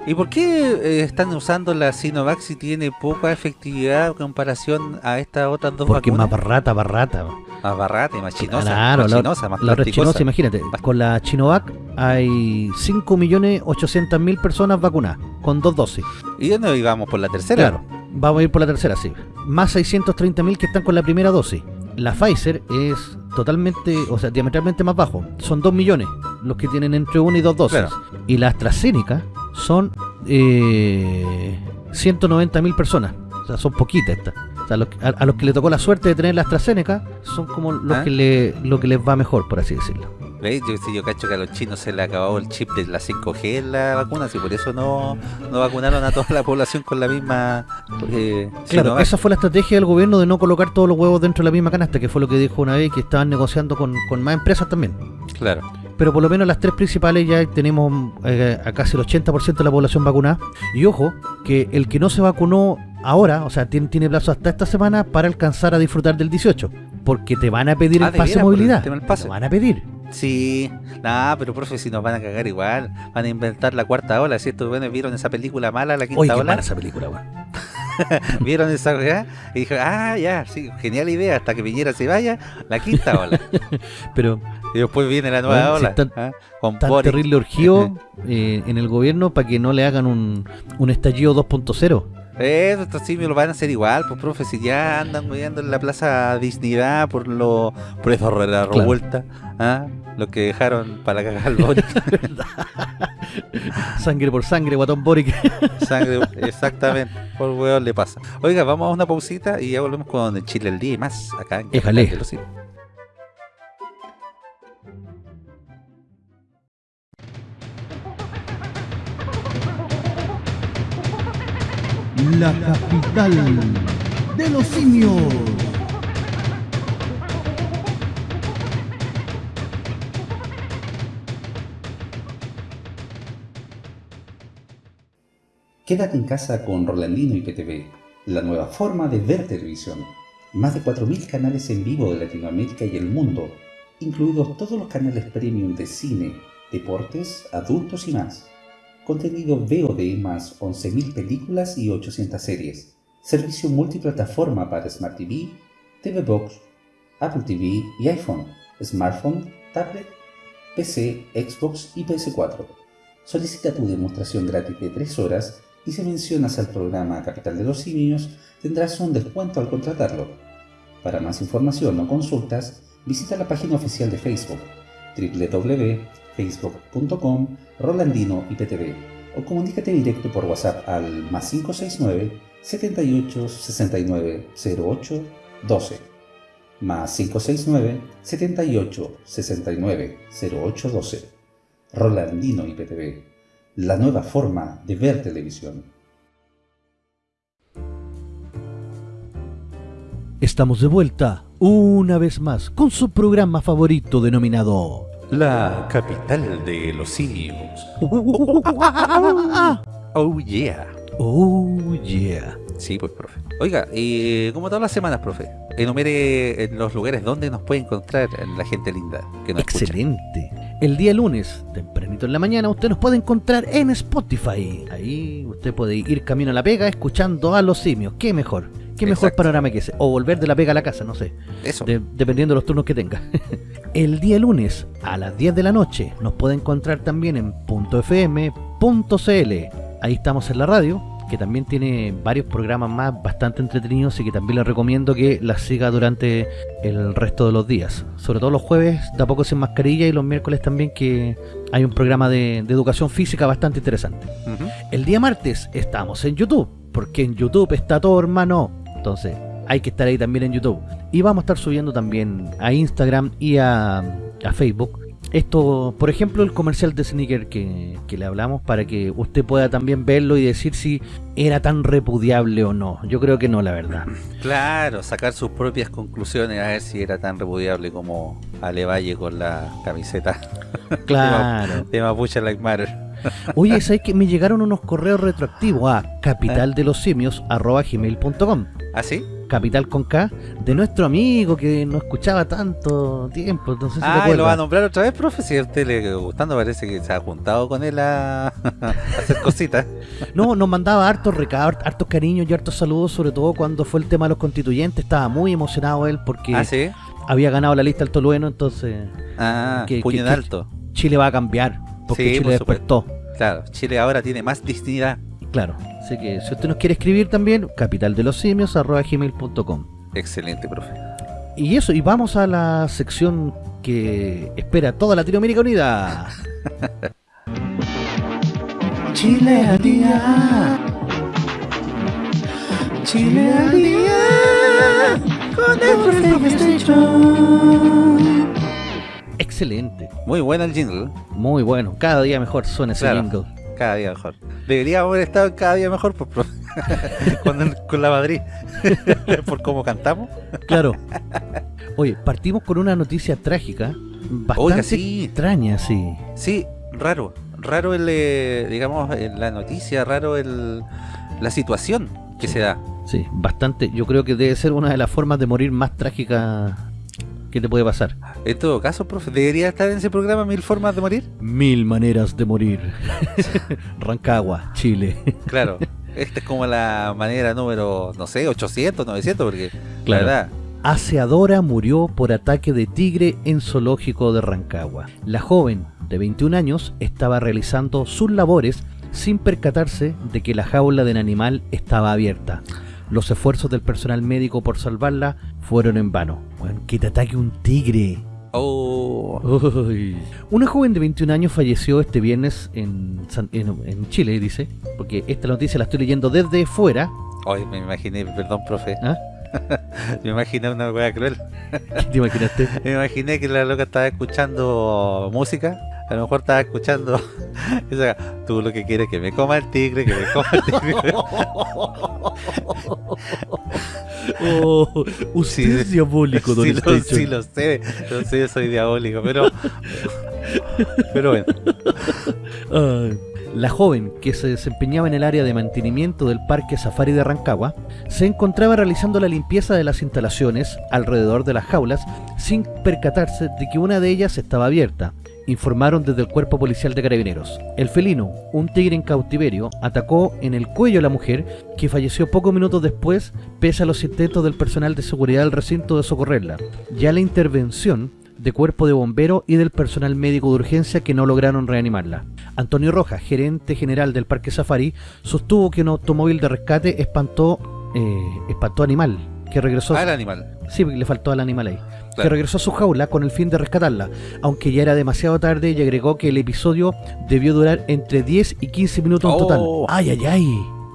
¿Y por qué eh, están usando la Sinovac si tiene poca efectividad en comparación a estas otras dos Porque es más vacunas? barrata, barrata. Más barata y más chinosa. Claro, más la, chinosa, más la chinosa, imagínate. Con la Chinovac hay 5.800.000 personas vacunadas, con dos dosis. Y no íbamos por la tercera. Claro, vamos a ir por la tercera, sí. Más 630.000 que están con la primera dosis. La Pfizer es totalmente, o sea, diametralmente más bajo. Son 2 millones los que tienen entre 1 y 2 dosis. Claro. Y la AstraZeneca son eh, 190.000 personas. O sea, son poquitas estas. O sea, a los que le tocó la suerte de tener la AstraZeneca son como los ¿Ah? que le, lo que les va mejor, por así decirlo. ¿Veis? Yo, si yo cacho que a los chinos se le acabó el chip de la 5G en la vacuna, si por eso no, no vacunaron a toda la población con la misma. Eh, Claro, Sinovac. esa fue la estrategia del gobierno de no colocar todos los huevos dentro de la misma canasta, que fue lo que dijo una vez que estaban negociando con, con más empresas también. Claro. Pero por lo menos las tres principales ya tenemos eh, a casi el 80% de la población vacunada. Y ojo, que el que no se vacunó ahora, o sea, tiene, tiene plazo hasta esta semana para alcanzar a disfrutar del 18. Porque te van a pedir Ah, el ¿de pase de el movilidad. Te van a pedir. Sí, nada, pero profe, si nos van a cagar igual, van a inventar la cuarta ola. Si estos buenos vieron esa película mala, la quinta Oye, qué ola, mala esa película, weón. vieron esa weá y dijo, ah, ya, sí, genial idea, hasta que Piñera se vaya, la quinta ola. Pero y después viene la nueva Bueno, si ola, tan- ¿ah? con tan terrible orgío eh, en el gobierno para que no le hagan un, un estallido 2.0. Eso, estos simios lo van a hacer igual, pues profe, si ya andan moviendo en la plaza Dignidad por lo por re- la Claro. revuelta, ¿ah? lo que dejaron para cagar al Boric, Sangre por sangre, guatón Boric. sangre, exactamente, por weón le pasa. Oiga, vamos a una pausita y ya volvemos con el Chile el día y más, acá en. La capital de los simios. Quédate en casa con Rolandino y PTV, la nueva forma de ver televisión. Más de 4.000 canales en vivo de Latinoamérica y el mundo, incluidos todos los canales premium de cine, deportes, adultos y más. Contenido VOD más 11.000 películas y 800 series. Servicio multiplataforma para Smart TV, TV Box, Apple TV y iPhone, smartphone, tablet, PC, Xbox y PS4. Solicita tu demostración gratis de 3 horas y si mencionas al programa Capital de los Simios tendrás un descuento al contratarlo. Para más información o consultas, visita la página oficial de Facebook www.facebook.com Rolandino IPTV o comunícate directo por WhatsApp al más 569 78 69 08 12 más 569 78 69 08 12 Rolandino IPTV, la nueva forma de ver televisión. Estamos de vuelta una vez más con su programa favorito denominado La capital de los simios. Oh yeah. Oh yeah. Sí, pues, profe. Oiga, y como todas las semanas, profe, enumere en los lugares donde nos puede encontrar la gente linda que nos escucha. Excelente. El día lunes, tempranito en la mañana, usted nos puede encontrar en Spotify. Ahí usted puede ir camino a la pega escuchando a los simios. ¿Qué mejor? ¿Qué mejor Exacto. panorama que ese? O volver de la pega a la casa, no sé. Eso. de- dependiendo de los turnos que tenga. El día lunes a las 10 de la noche nos puede encontrar también en .fm.cl. Ahí estamos en la radio, que también tiene varios programas más bastante entretenidos y que también le recomiendo que las siga durante el resto de los días. Sobre todo los jueves, de a poco sin mascarilla y los miércoles también que hay un programa de, de educación física bastante interesante. El día martes estamos en YouTube, porque en YouTube está todo hermano. Entonces, hay que estar ahí también en YouTube. Y vamos a estar subiendo también a Instagram y a, a Facebook. Esto, por ejemplo, el comercial de Sneaker que, que le hablamos para que usted pueda también verlo y decir si era tan repudiable o no. Yo creo que no, la verdad. Claro, sacar sus propias conclusiones a ver si era tan repudiable como Ale Valle con la camiseta Claro. de Mapuche Like Matter. Oye, ¿sabes que me llegaron unos correos retroactivos a capitaldelosimios.gmail.com ¿Ah, sí? Capital con K, de nuestro amigo que no escuchaba tanto tiempo. Ah, ¿y lo va a nombrar otra vez, profe? Si a usted le gustando, parece que se ha juntado con él a, a hacer cositas. No, nos mandaba hartos recados, hartos cariños y hartos saludos, sobre todo cuando fue el tema de los constituyentes. Estaba muy emocionado él porque ¿Ah, sí? había ganado la lista del Tolueno, entonces Ah, Que- puño que- en alto. Chile va a cambiar. Porque Sí, Chile por despertó. Claro, Chile ahora tiene más dignidad. Claro. Así que si usted nos quiere escribir también, capitaldelosimios.gmail.com Excelente, profe. Y eso, y vamos a la sección que espera toda Latinoamérica Unida. Chile al día. Chile al día. Con el Excelente. Muy buena el jingle. Muy bueno. Cada día mejor suena ese Claro. jingle. Cada día mejor. Deberíamos haber estado cada día mejor pues, con, la Madrid. Por cómo cantamos. Claro. Oye, partimos con una noticia trágica. Bastante Oiga, sí. extraña, sí. Sí, raro. Raro el, eh, digamos, eh, la noticia, raro el, la situación que se da. Sí, bastante. Yo creo que debe ser una de las formas de morir más trágicas que te puede pasar. En todo caso, profe, ¿debería estar en ese programa Mil Formas de Morir? Mil maneras de morir. Rancagua, Chile. Claro. Esta es como la manera número, no sé, 800, 900, porque Claro. la verdad, Aseadora murió por ataque de tigre en zoológico de Rancagua. La joven, de 21 años, estaba realizando sus labores sin percatarse de que la jaula del animal estaba abierta. Los esfuerzos del personal médico por salvarla fueron en vano. Que te ataque un tigre. oh, Uy. Una joven de 21 años falleció este viernes en, San- en, en Chile, dice, porque esta noticia la estoy leyendo desde fuera. hoy me imaginé, perdón, profe, ¿Ah? me imaginé una wea cruel. ¿Qué te imaginaste? Me imaginé que la loca estaba escuchando música. A lo mejor estaba escuchando esa, tú lo que quieres que me coma el tigre, que me coma el tigre. Oh, usted Sí, es diabólico, don sí, lo, sí lo sé, lo sé, yo soy diabólico, pero pero bueno, Ay. La joven, que se desempeñaba en el área de mantenimiento del Parque Safari de Rancagua, se encontraba realizando la limpieza de las instalaciones alrededor de las jaulas sin percatarse de que una de ellas estaba abierta. Informaron desde el cuerpo policial de carabineros. El felino, un tigre en cautiverio, atacó en el cuello a la mujer, que falleció pocos minutos después, pese a los intentos del personal de seguridad del recinto de socorrerla. Ya la intervención de cuerpo de bombero y del personal médico de urgencia que no lograron reanimarla. Antonio Rojas, gerente general del Parque Safari, sostuvo que un automóvil de rescate espantó, eh, espantó animal, que regresó... al animal. Sí, le faltó al animal ahí. Que regresó a su jaula con el fin de rescatarla, aunque ya era demasiado tarde y agregó que el episodio debió durar entre 10 y 15 minutos en total. Oh. Ay, ay, ay.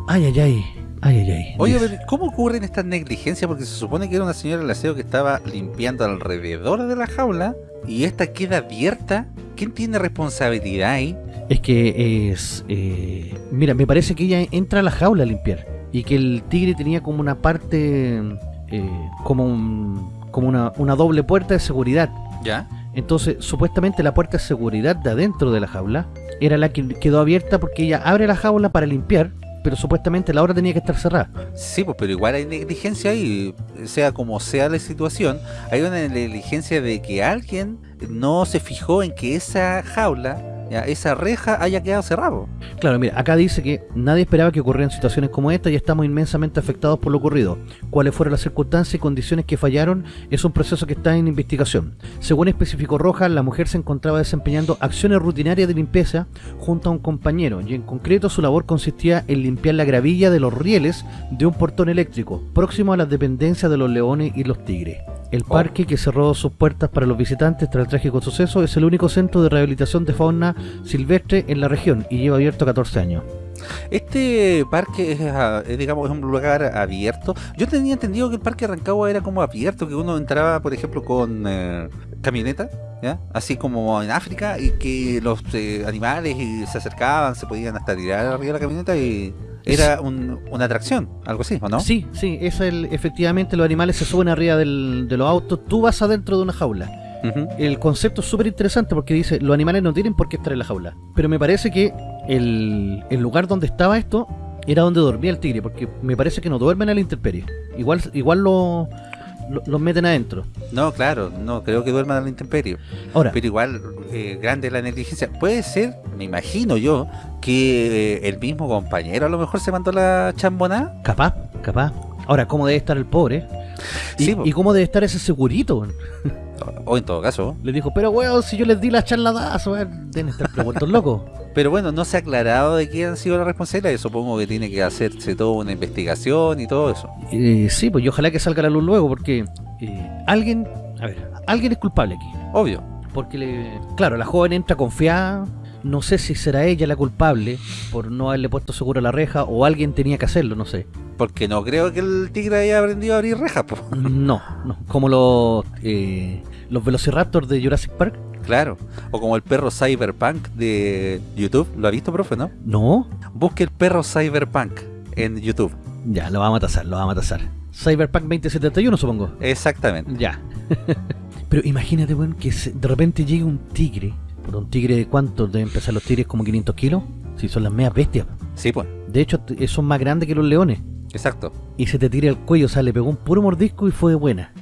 Ay, ay, ay. Ay, ay, ay. Oye, Dice. pero ¿cómo ocurren estas negligencias? Porque se supone que era una señora del aseo que estaba limpiando alrededor de la jaula y esta queda abierta. ¿Quién tiene responsabilidad ahí? Es que es... eh, mira, me parece que ella entra a la jaula a limpiar. Y que el tigre tenía como una parte... eh, como un, como una, una doble puerta de seguridad. ¿Ya? Entonces, supuestamente la puerta de seguridad de adentro de la jaula era la que quedó abierta porque ella abre la jaula para limpiar pero supuestamente la obra tenía que estar cerrada. Sí, pues, pero igual hay negligencia ahí, sea como sea la situación, hay una negligencia de que alguien no se fijó en que esa jaula, esa reja haya quedado cerrada. Claro, mira, acá dice que nadie esperaba que ocurrieran situaciones como esta y estamos inmensamente afectados por lo ocurrido. Cuáles fueron las circunstancias y condiciones que fallaron es un proceso que está en investigación. Según especificó Rojas, la mujer se encontraba desempeñando acciones rutinarias de limpieza junto a un compañero y en concreto su labor consistía en limpiar la gravilla de los rieles de un portón eléctrico próximo a las dependencias de los leones y los tigres. El parque que cerró sus puertas para los visitantes tras el trágico suceso es el único centro de rehabilitación de fauna silvestre en la región y lleva abierto 14 años. Este parque es, ah, es, digamos, es un lugar abierto. Yo tenía entendido que el parque Rancagua era como abierto, que uno entraba, por ejemplo, con eh, camioneta. Así como en África, y que los eh, animales se acercaban, se podían hasta tirar arriba de la camioneta y era un- una atracción, algo así, ¿o no? Sí, sí, es el, efectivamente los animales se suben arriba del- de los autos, tú vas adentro de una jaula. El concepto es súper interesante porque dice, los animales no tienen por qué estar en la jaula. Pero me parece que el, el lugar donde estaba esto era donde dormía el tigre, porque me parece que no duermen a la intemperie. Igual, igual lo, lo- los meten adentro. No, claro, no, creo que duerman a la intemperie. Ahora, Pero igual, eh, grande la negligencia. Puede ser, me imagino yo, que eh, el mismo compañero a lo mejor se mandó la chambonada. capaz, capaz. Ahora, ¿cómo debe estar el pobre? Y, Sí, po. y cómo debe estar ese segurito? O en todo caso. Le dijo, pero weón, si yo les di la charladazo, weón, deben estar preguntos locos. Pero bueno, no se ha aclarado de quién han sido las responsabilidades. Supongo que tiene que hacerse toda una investigación y todo eso. Eh, sí, pues y ojalá que salga a la luz luego, porque eh, alguien, a ver, alguien es culpable aquí. Obvio. Porque, le, claro, la joven entra confiada, no sé si será ella la culpable por no haberle puesto seguro a la reja o alguien tenía que hacerlo, no sé. Porque no creo que el tigre haya aprendido a abrir rejas, po. No, no, como los, eh, los Velociraptors de Jurassic Park. Claro. O como el perro Cyberpunk de YouTube. ¿Lo ha visto, profe, no? No, Busque el perro Cyberpunk en YouTube. ya, lo vamos a tasar, lo vamos a tasar. Cyberpunk 2071, supongo. Exactamente. Ya. Pero imagínate, weón, que de repente llegue un tigre. ¿Por un tigre de cuánto? Deben pesar los tigres como 500 kilos. Si son las medias bestias. Sí, pues. De hecho, t- son más grandes que los leones. Exacto. Y se te tira el cuello, o sea, le pegó un puro mordisco y fue de buena.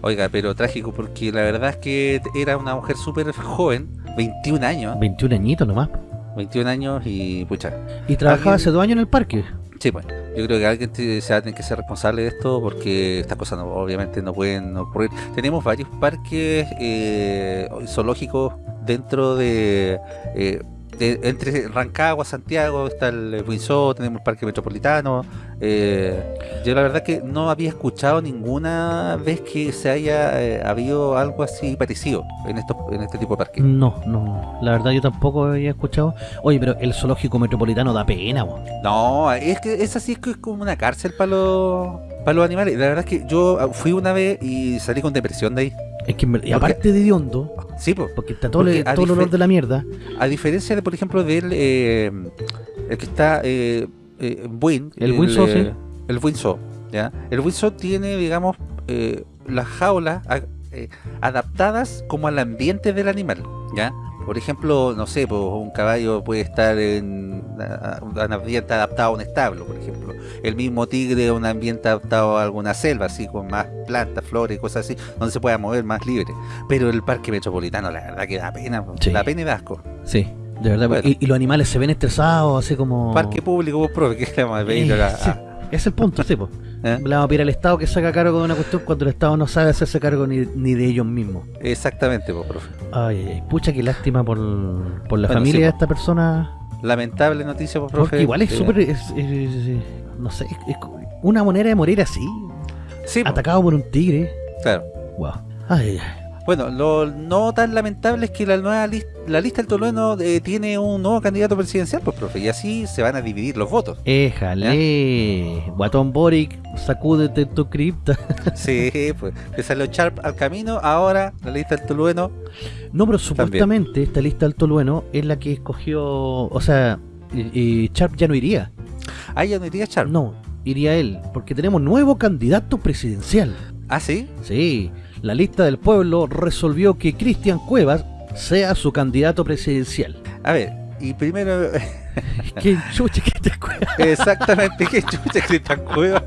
Oiga, pero trágico porque la verdad es que era una mujer súper joven, 21 años, 21 añitos nomás. 21 años y pucha. Y trabajaba hace dos años en el parque. Sí, pues. Yo creo que alguien te- se va a tener que ser responsable de esto porque estas cosas no- obviamente no pueden ocurrir. Tenemos varios parques eh, zoológicos dentro de, eh, de- entre Rancagua, Santiago, está el Winsor, tenemos el Parque Metropolitano. eh, yo la verdad que no había escuchado ninguna vez que se haya eh, habido algo así parecido en estos en este tipo de parques. No, no. La verdad yo tampoco había escuchado. Oye, pero el zoológico metropolitano da pena, weón. No, es que es que es como una cárcel para los para los animales. La verdad es que yo ah, fui una vez y salí con depresión de ahí. Es que, y aparte de hediondo, Sí, porque está todo, Porque el, todo el olor de la mierda. A diferencia de, por ejemplo, del eh, el que está eh, eh, Buin, El Windsor, eh, sí. El Windsor, ¿ya? El Windsor tiene, digamos, eh, las jaulas a- eh, adaptadas como al ambiente del animal, ¿ya? Por ejemplo, no sé, pues, un caballo puede estar en un ambiente adaptado a un establo, por ejemplo. El mismo tigre un ambiente adaptado a alguna selva, así con más plantas, flores y cosas así, donde se pueda mover más libre. Pero el parque metropolitano, la verdad que da pena, pues, Sí. da pena y da asco. Sí, de verdad. Bueno. Y, y los animales se ven estresados, así como... Parque público, vos profe, que le vamos a pedir Eh, a- sí, es el punto, sí, po. ¿Eh? Le vamos a pedir al Estado que se haga cargo de una cuestión cuando el Estado no sabe hacerse cargo ni, ni de ellos mismos. Exactamente, vos profe. Ay, ay, pucha, qué lástima por, por la Bueno, familia sí, de po. esta persona. Lamentable noticia, vos profe. Porque igual es Eh, súper. es- es- es- no sé, es, es una manera de morir así. Sí, po, Atacado por un tigre. claro. Wow. Ay, ay, ay. Bueno, lo no tan lamentable es que la nueva la lista del Tolueno eh, tiene un nuevo candidato presidencial, pues profe, y así se van a dividir los votos. Éjale. Guatón Boric, sacúdete tu cripta. Sí, pues, le salió Sharp al camino, ahora la lista del Tolueno, No, pero supuestamente esta lista del Tolueno es la que escogió. O sea, y, y Sharp ya no iría. ah, ya no iría Sharp. No, iría él. Porque tenemos nuevo candidato presidencial. Ah, sí, Sí, la lista del pueblo resolvió que Cristian Cuevas sea su candidato presidencial. a ver, y primero ¿Qué chucha Cristian Cuevas? Exactamente, qué chucha Cristian Cuevas.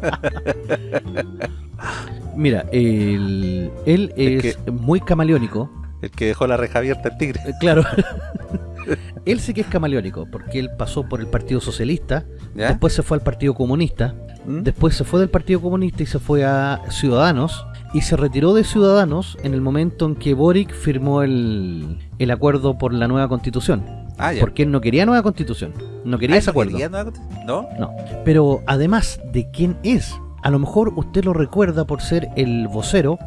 Mira, el- él Es es muy camaleónico. El que dejó la reja abierta al tigre. Eh, Claro. él sí que es camaleónico, porque él pasó por el Partido Socialista, ¿Ya? después se fue al Partido Comunista, ¿Mm? después se fue del Partido Comunista y se fue a Ciudadanos, y se retiró de Ciudadanos en el momento en que Boric firmó el, el acuerdo por la nueva constitución. Ah. Porque él no quería nueva constitución, no quería Ah, ese acuerdo. ¿quería nueva ¿No? No. Pero además de quién es, a lo mejor usted lo recuerda por ser el vocero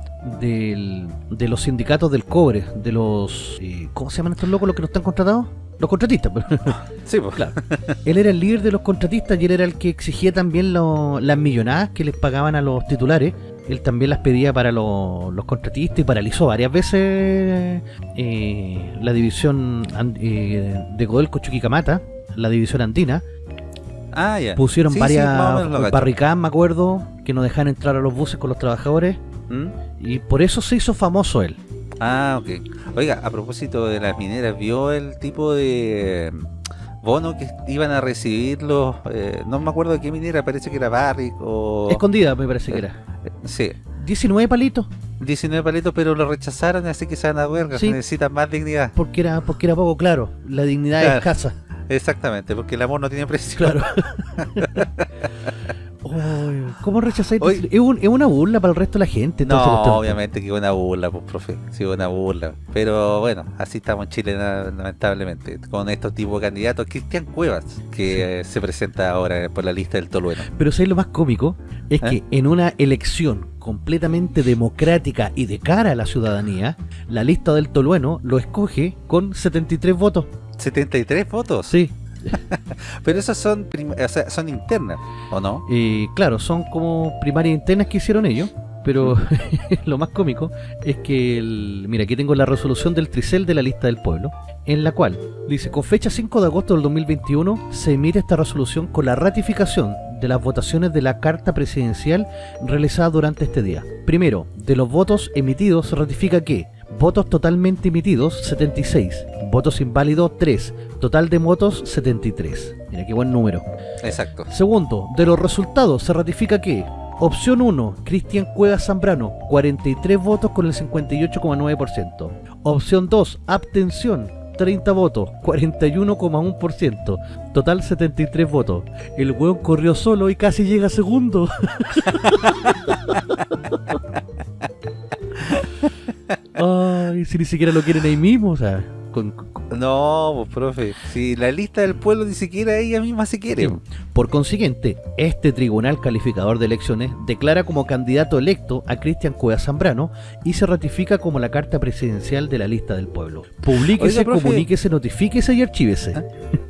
del- de los sindicatos del cobre, de los... eh, ¿Cómo se llaman estos locos los que no están contratados? Los contratistas. pues. Sí, pues. Claro. él era el líder de los contratistas y él era el que exigía también lo- las millonadas que les pagaban a los titulares. Él también las pedía para lo- los contratistas y paralizó varias veces eh, la división eh, de Codelco Chuquicamata, la división andina. Ah, ya. Pusieron Sí, varias barricadas, me acuerdo, que no dejaban entrar a los buses con los trabajadores. ¿Mm? Y por eso se hizo famoso él. Ah, ok. Oiga, a propósito de las mineras, ¿vio el tipo de bono que iban a recibir los... eh, no me acuerdo de qué minera, parece que era Barrick o... Escondida, me parece que era. Sí, 19 palitos, 19 palitos, pero lo rechazaron, así que se van a huelga, Sí. necesitan más dignidad. porque era, porque era poco claro. La dignidad Claro. es escasa. Exactamente, porque el amor no tiene precio. Claro. Uy, ¿Cómo rechazáis? Es, un- es una burla para el resto de la gente. No, obviamente que una burla, pues, profe. Sí, una burla. Pero bueno, así estamos en Chile, lamentablemente. Con estos tipos de candidatos. Cristian Cuevas, que se presenta ahora por la lista del Tolueno. Pero ¿sabes lo más cómico? Es ¿Eh? que en una elección completamente democrática y de cara a la ciudadanía, la lista del Tolueno lo escoge con 73 votos. 73 votos. Sí, Pero esas son, o internas, ¿o no? Y claro, son como primarias internas que hicieron ellos, pero lo más cómico es que, mira, aquí tengo la resolución del Tricel de la lista del pueblo, en la cual dice, con fecha 5 de agosto del 2021 se emite esta resolución con la ratificación de las votaciones de la carta presidencial realizada durante este día. Primero, de los votos emitidos se ratifica que votos totalmente emitidos 76, votos inválidos 3, total de votos 73. Mira qué buen número. Exacto. Segundo, de los resultados se ratifica que opción 1, Cristian Cuevas Zambrano, 43 votos con el 58,9%. Opción 2, abstención, 30 votos, 41,1%. Total 73 votos. El weón corrió solo y casi llega segundo. Ay, si ni siquiera lo quieren ahí mismo, o sea, con- con- No, pues, profe. Si la lista del pueblo ni siquiera ella misma se quiere. Por consiguiente, este tribunal calificador de elecciones declara como candidato electo a Cristian Cuevas Zambrano y se ratifica como la carta presidencial de la lista del pueblo. Publíquese, Oiga, profe. comuníquese, notifíquese y archívese.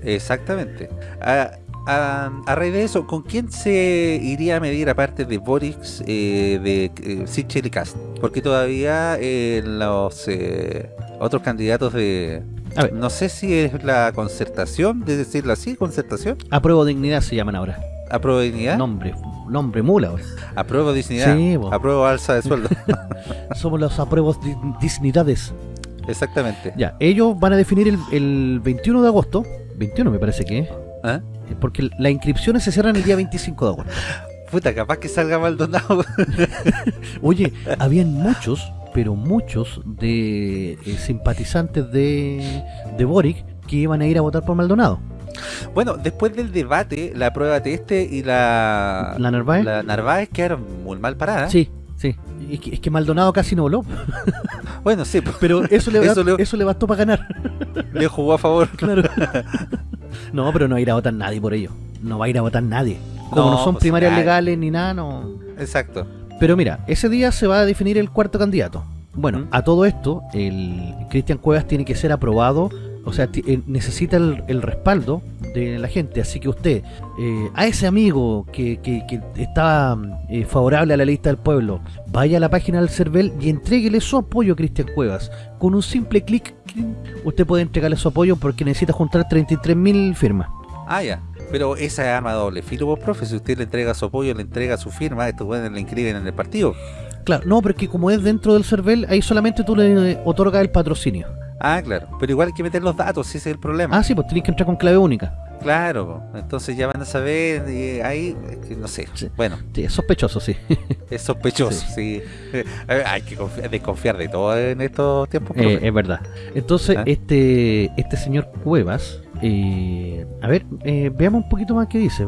Exactamente. A, a- a raíz de eso, ¿con quién se iría a medir aparte de Boris, eh, de eh, Sichel y Cast? Porque todavía eh, los eh, otros candidatos de... A ver. No sé si es la concertación, de decirlo así, concertación, Apruebo dignidad se llaman ahora. apruebo dignidad, Nombre, nombre mula. güey. apruebo dignidad, Sí, bo. apruebo alza de sueldo. Somos los apruebos di- dignidades. Exactamente. Ya, ellos van a definir el, el 21 de agosto. 21 me parece que es. ¿Ah? Porque las inscripciones se cierran el día 25 de agosto. Puta, capaz que salga Maldonado. Oye, habían muchos, pero muchos de eh, simpatizantes de, de Boric que iban a ir a votar por Maldonado. bueno, después del debate, la prueba de este y la... ¿La Narváez? La Narváez quedaron muy mal paradas. Sí, sí. Es que, es que Maldonado casi no voló, Bueno, sí, pues, pero eso le, Eso le- eso le bastó para ganar. le jugó a favor. Claro. No, pero no va a ir a votar nadie por ello. No va a ir a votar nadie. Como no, No, son pues, primarias nadie. legales ni nada, no. Exacto. Pero mira, ese día se va a definir el cuarto candidato. Bueno, ¿Mm? a todo esto, el Cristian Cuevas tiene que ser aprobado, o sea, eh, necesita el, el respaldo de la gente. Así que usted, eh, a ese amigo que, que, que estaba eh, favorable a la lista del pueblo, vaya a la página del CERVEL y entréguele su apoyo a Cristian Cuevas. Con un simple clic, usted puede entregarle su apoyo porque necesita juntar 33.000 firmas. Ah, ya. Pero esa es arma doble filo, vos, profe. Si usted le entrega su apoyo, le entrega su firma, estos buenos le inscriben en el partido. Claro, no, porque como es dentro del CERVEL, ahí solamente tú le otorgas el patrocinio. Ah, claro. Pero igual hay que meter los datos, si ese es el problema. Ah, sí, pues tienes que entrar con clave única. Claro, entonces ya van a saber, y ahí, no sé, Sí. bueno, Sí, es sospechoso, sí. es sospechoso, sí. Hay que confiar, desconfiar de todo en estos tiempos. Eh, es verdad. Entonces, ¿Ah? este este señor Cuevas, eh, a ver, eh, veamos un poquito más qué dice.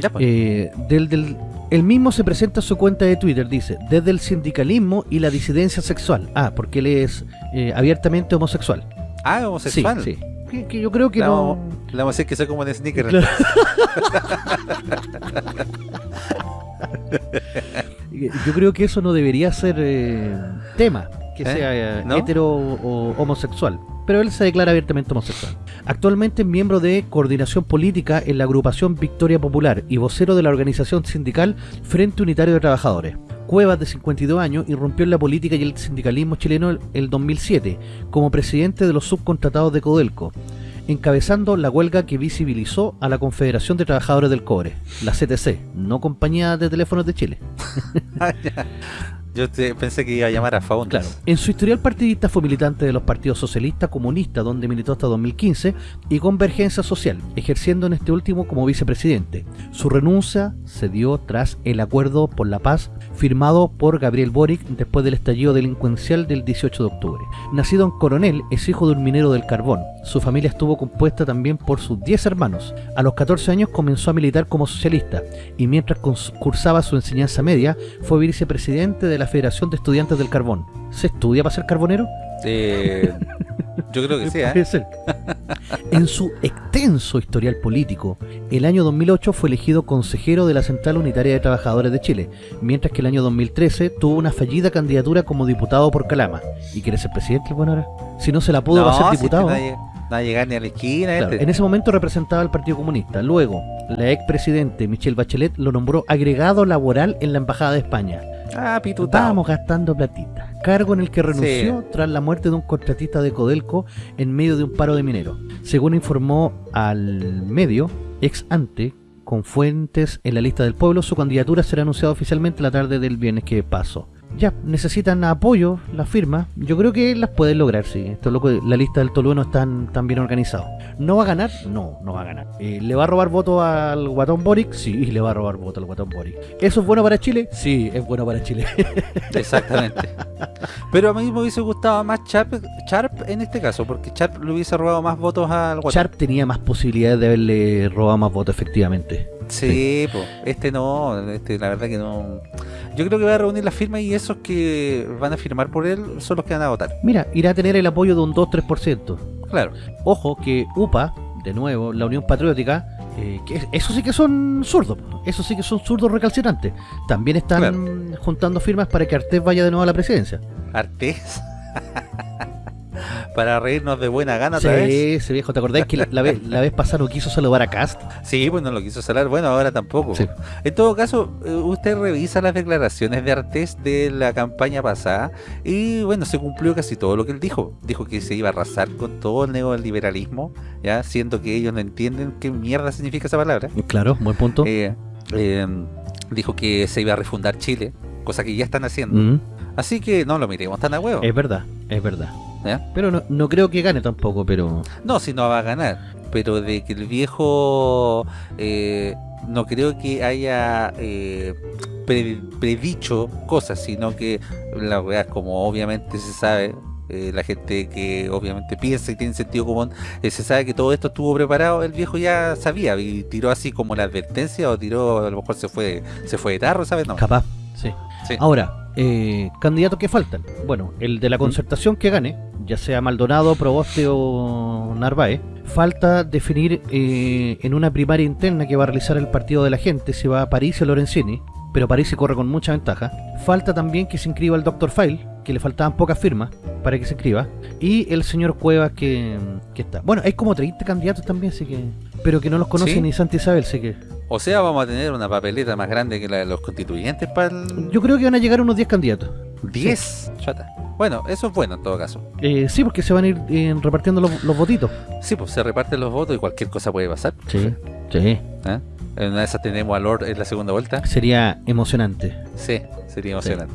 ya, pues. Eh, del, del, él mismo se presenta en su cuenta de Twitter, dice, desde el sindicalismo y la disidencia sexual. Ah, porque él es eh, abiertamente homosexual. ah, homosexual. Sí, sí. Que, que yo creo que no... le vamos a decir que soy como un sneaker. Claro. Yo creo que eso no debería ser eh, tema, que sea ¿No? hetero o homosexual. Pero él se declara abiertamente homosexual. Actualmente es miembro de coordinación política en la agrupación Victoria Popular y vocero de la organización sindical Frente Unitario de Trabajadores. Cuevas, de 52 años, irrumpió en la política y el sindicalismo chileno el- el 2007 como presidente de los subcontratados de Codelco, encabezando la huelga que visibilizó a la Confederación de Trabajadores del Cobre, la CTC, no Compañía de Teléfonos de Chile. Yo te- pensé que iba a llamar a Faundes. Claro. En su historial partidista fue militante de los partidos socialista, comunista, donde militó hasta 2015, y Convergencia Social, ejerciendo en este último como vicepresidente. Su renuncia se dio tras el acuerdo por la paz firmado por Gabriel Boric después del estallido delincuencial del 18 de octubre. Nacido en Coronel, es hijo de un minero del carbón. Su familia estuvo compuesta también por sus 10 hermanos. A los 14 años comenzó a militar como socialista y mientras cursaba su enseñanza media fue vicepresidente de la Federación de Estudiantes del Carbón. ¿Se estudia para ser carbonero? Eh, yo creo que sí, ¿eh? En su extenso historial político, el año 2008 fue elegido consejero de la Central Unitaria de Trabajadores de Chile, mientras que el año 2013 tuvo una fallida candidatura como diputado por Calama. ¿Y quiere ser presidente bueno ahora? Si no se la pudo, va a ser si diputado. nadie- no va a llegar ni a la esquina. Claro, este. en ese momento representaba al Partido Comunista. Luego, la expresidente Michelle Bachelet lo nombró agregado laboral en la Embajada de España. Ah. Estábamos gastando platita. Cargo en el que renunció tras la muerte de un contratista de Codelco en medio de un paro de mineros. Según informó al medio, ex ante, con fuentes en la lista del pueblo, su candidatura será anunciada oficialmente la tarde del viernes que pasó. Ya, necesitan apoyo, las firmas. Yo creo que las pueden lograr, sí. Esto es loco, la lista del Tolueno está tan bien organizado. ¿No va a ganar? No, no va a ganar. Eh, ¿Le va a robar voto al Guatón Boric? Sí, le va a robar voto al Guatón Boric. ¿Eso es bueno para Chile? Sí, es bueno para Chile. Exactamente. Pero a mí me hubiese gustado más Sharp, Sharp en este caso, porque Sharp le hubiese robado más votos al Guatón. Sharp tenía más posibilidades de haberle robado más votos, efectivamente. Sí, po. este no, este la verdad que no. Yo creo que va a reunir las firmas y esos que van a firmar por él son los que van a votar. Mira, irá a tener el apoyo de un 2-3%. Claro. Ojo que UPA, de nuevo, la Unión Patriótica, eh, que es- eso sí que son zurdos, eso sí que son zurdos recalcitrantes. También están Claro. juntando firmas para que Artés vaya de nuevo a la presidencia. Artés. Para reírnos de buena gana otra vez. Sí, ese viejo, ¿te acordás que la, la vez, la vez pasada no quiso saludar a Cast? Sí, pues no lo quiso salar. Bueno, ahora tampoco. Sí. En todo caso, eh, usted revisa las declaraciones de Artés de la campaña pasada y bueno, se cumplió casi todo lo que él dijo. Dijo que se iba a arrasar con todo el neoliberalismo, ya siendo que ellos no entienden qué mierda significa esa palabra. Claro, buen punto. Eh, eh, dijo que se iba a refundar Chile, cosa que ya están haciendo. Mm, Así que no lo miremos tan a huevo. es verdad, es verdad. ¿Ya? Pero no, no creo que gane tampoco, pero... No, si no va a ganar. Pero de que el viejo eh, no creo que haya eh, pre- predicho cosas, sino que la weá, como obviamente se sabe, eh, la gente que obviamente piensa y tiene sentido común, eh, se sabe que todo esto estuvo preparado, el viejo ya sabía y tiró así como la advertencia o tiró, a lo mejor se fue se fue de tarro, ¿sabes? No. Capaz, sí. Sí. Ahora, eh, candidatos que faltan. Bueno, el de la concertación que gane, ya sea Maldonado, Proboste o Narváez, falta definir eh, en una primaria interna que va a realizar el partido de la gente si va a París o Lorenzini, pero París se corre con mucha ventaja. Falta también que se inscriba el Dr. File, que le faltaban pocas firmas para que se inscriba, y el señor Cuevas que, que está. Bueno, hay como 30 candidatos también, así que... Pero que no los conoce Sí. ni Santa Isabel, así que... O sea, vamos a tener una papeleta más grande que la de los constituyentes para el Yo creo que van a llegar unos 10 candidatos. 10. Chata. Bueno, eso es bueno en todo caso. Eh, sí, porque se van a ir eh, repartiendo los, los votitos. Sí, pues se reparten los votos y cualquier cosa puede pasar. Sí, sí. ¿eh? En una de esas tenemos a Lord en la segunda vuelta. Sería emocionante. Sí, sería emocionante.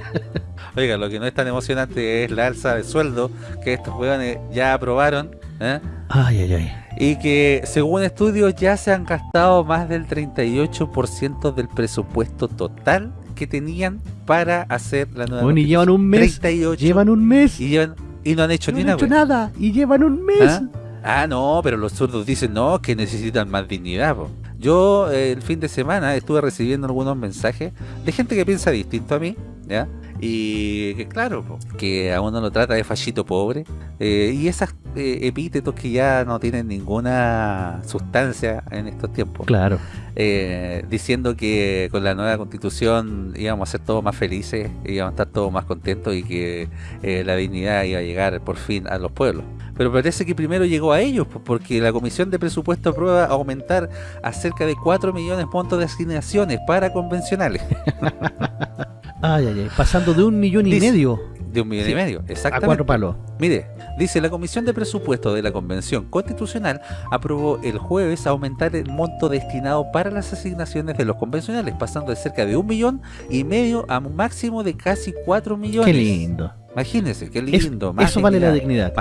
Oiga, lo que no es tan emocionante es la alza de sueldo que estos hueones ya aprobaron ¿eh? Ay, ay, ay. y que según estudios ya se han gastado más del 38% del presupuesto total que tenían para hacer la nueva Bueno, y llevan un mes. 38 Llevan un mes. y, llevan- y no han hecho no ni han una hecho nada. Y llevan un mes. ¿Ah? Ah, no, pero los zurdos dicen no, que necesitan más dignidad. po. Yo eh, el fin de semana estuve recibiendo algunos mensajes de gente que piensa distinto a mí, ¿ya? Y que claro, po, que a uno lo trata de fallito pobre. eh, y esas eh, epítetos que ya no tienen ninguna sustancia en estos tiempos. Claro. eh, diciendo que con la nueva constitución íbamos a ser todos más felices, íbamos a estar todos más contentos y que eh, la dignidad iba a llegar por fin a los pueblos. Pero parece que primero llegó a ellos, porque la Comisión de Presupuesto aprueba aumentar a cerca de 4 millones de puntos de asignaciones para convencionales, Ay, ay, ay. Pasando de un millón y Dice- medio de un millón Sí, y medio, a exactamente. cuatro palos. Mire, dice la Comisión de Presupuesto de la Convención Constitucional aprobó el jueves aumentar el monto destinado para las asignaciones de los convencionales, pasando de cerca de un millón y medio a un máximo de casi 4 millones. Qué lindo. Imagínense, qué Es- lindo. más eso vale la dignidad.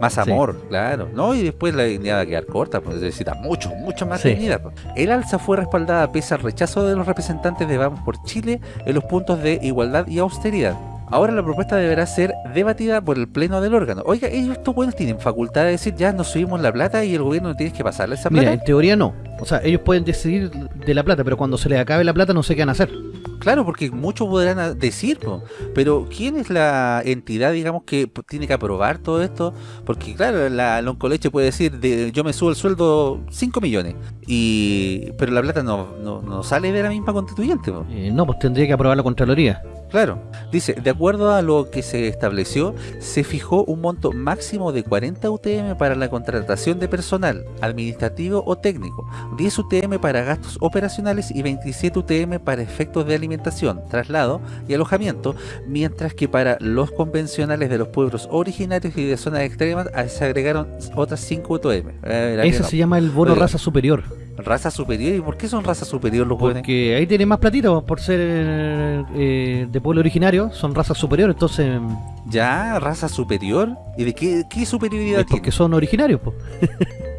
Más, Sí. amor, claro. ¿no? Y después la dignidad va a quedar corta, pues necesita mucho, mucho más Sí. dignidad. pues. El alza fue respaldada pese al rechazo de los representantes de Vamos por Chile en los puntos de igualdad y austeridad. Ahora la propuesta deberá ser debatida por el pleno del órgano. Oiga, ellos estos buenos tienen facultad de decir ya nos subimos la plata y el gobierno no tiene que pasarle esa Mira, plata. en teoría no. O sea, ellos pueden decidir de la plata, pero cuando se les acabe la plata no sé qué van a hacer. Claro, porque muchos podrán a- decir, pero ¿quién es la entidad, digamos, que tiene que aprobar todo esto? Porque claro, la, la Oncoleche puede decir, de, yo me subo el sueldo 5 millones, y pero la plata no, no, no sale de la misma constituyente. Eh, no, pues tendría que aprobar la Contraloría. Claro, dice, de acuerdo a lo que se estableció, se fijó un monto máximo de 40 UTM para la contratación de personal administrativo o técnico, 10 UTM para gastos operacionales y 27 UTM para efectos de alimentación, traslado y alojamiento, mientras que para los convencionales de los pueblos originarios y de zonas extremas se agregaron otras 5 UTM. Eh, no. se llama el bono raza superior. Raza superior, ¿y por qué son raza superior los jóvenes? Porque ahí tiene más platito por ser eh, de pueblo originario, son razas superiores, entonces Ya, raza superior, ¿y de qué, qué superioridad es porque tiene? son originarios, pues.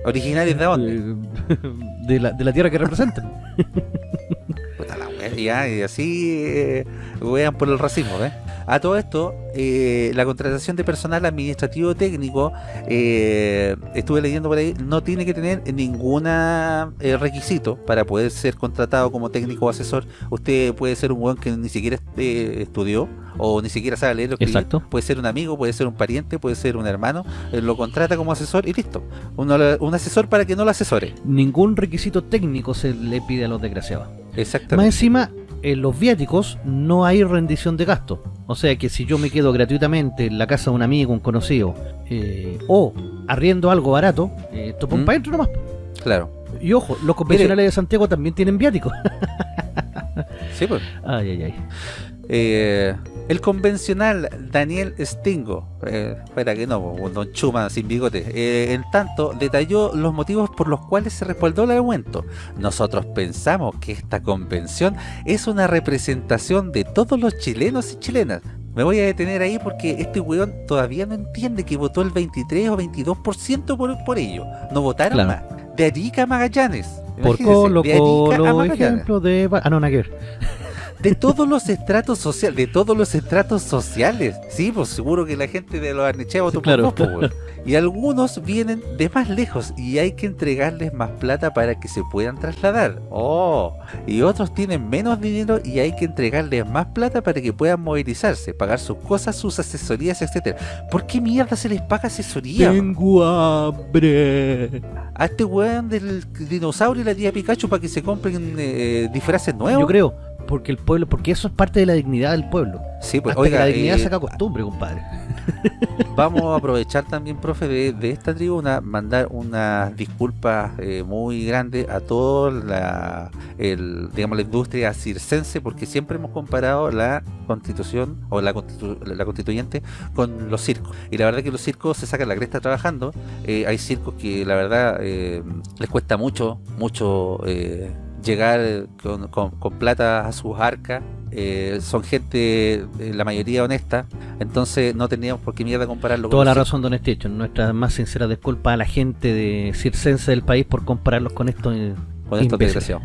¿Originarios de dónde? Eh, de, la, de la tierra que representan. Puta la wea, ya, y así eh, wean por el racismo, ¿ves? A todo esto, eh, la contratación de personal administrativo técnico, eh, estuve leyendo por ahí, no tiene que tener ningún requisito para poder ser contratado como técnico o asesor. Usted puede ser un weón que ni siquiera eh, estudió o ni siquiera sabe leer o escribir. Exacto. Puede ser un amigo, puede ser un pariente, puede ser un hermano. eh, lo contrata como asesor y listo. Uno- un asesor para que no lo asesore. Ningún requisito técnico se le pide a los desgraciados. Más Exactamente. encima, en los viáticos no hay rendición de gasto. O sea que si yo me quedo gratuitamente en la casa de un amigo, un conocido, eh, o arriendo algo barato, eh, topo ¿Mm? para adentro nomás. Claro. Y ojo, los convencionales de Santiago también tienen viáticos. Sí, pues. ay, ay, ay. Eh, el convencional Daniel Stingo, eh, espera que no, don Chuma sin bigote, eh, en tanto detalló los motivos por los cuales se respaldó el aumento. Nosotros pensamos que esta convención es una representación de todos los chilenos y chilenas. Me voy a detener ahí porque este weón todavía no entiende que votó el 23 o 22% por, por ello. No votaron Claro. más. De Arica a Magallanes. Por Colo Colo, ejemplo de... Ah, no, nada que ver. De todos los estratos sociales, de todos los estratos sociales. Sí, pues seguro que la gente de los Arnechea votó Sí, claro. por weón. Y algunos vienen de más lejos y hay que entregarles más plata para que se puedan trasladar. Oh, y otros tienen menos dinero y hay que entregarles más plata para que puedan movilizarse, pagar sus cosas, sus asesorías, etcétera. ¿Por qué mierda se les paga asesoría? Tengo hambre. A este weón del dinosaurio y la tía Pikachu para que se compren eh, disfraces nuevos. Yo creo, porque el pueblo, porque eso es parte de la dignidad del pueblo. Sí, pues Hasta oiga, que la dignidad eh, saca costumbre, compadre. Vamos a aprovechar también, profe, de, de esta tribuna, mandar unas disculpas eh, muy grandes a toda la, el, digamos, la industria circense, porque siempre hemos comparado la constitución o la, constitu- la constituyente con los circos. Y la verdad que los circos se sacan la cresta trabajando. Eh, hay circos que la verdad eh, les cuesta mucho, mucho... eh, llegar con, con- con plata a sus arcas eh, son gente, eh, la mayoría honesta, entonces no teníamos por qué mierda compararlo Toda con la los razón, don Estecho. Nuestra más sincera disculpa a la gente de circense del país por compararlos con estos eh, con estos desgraciados.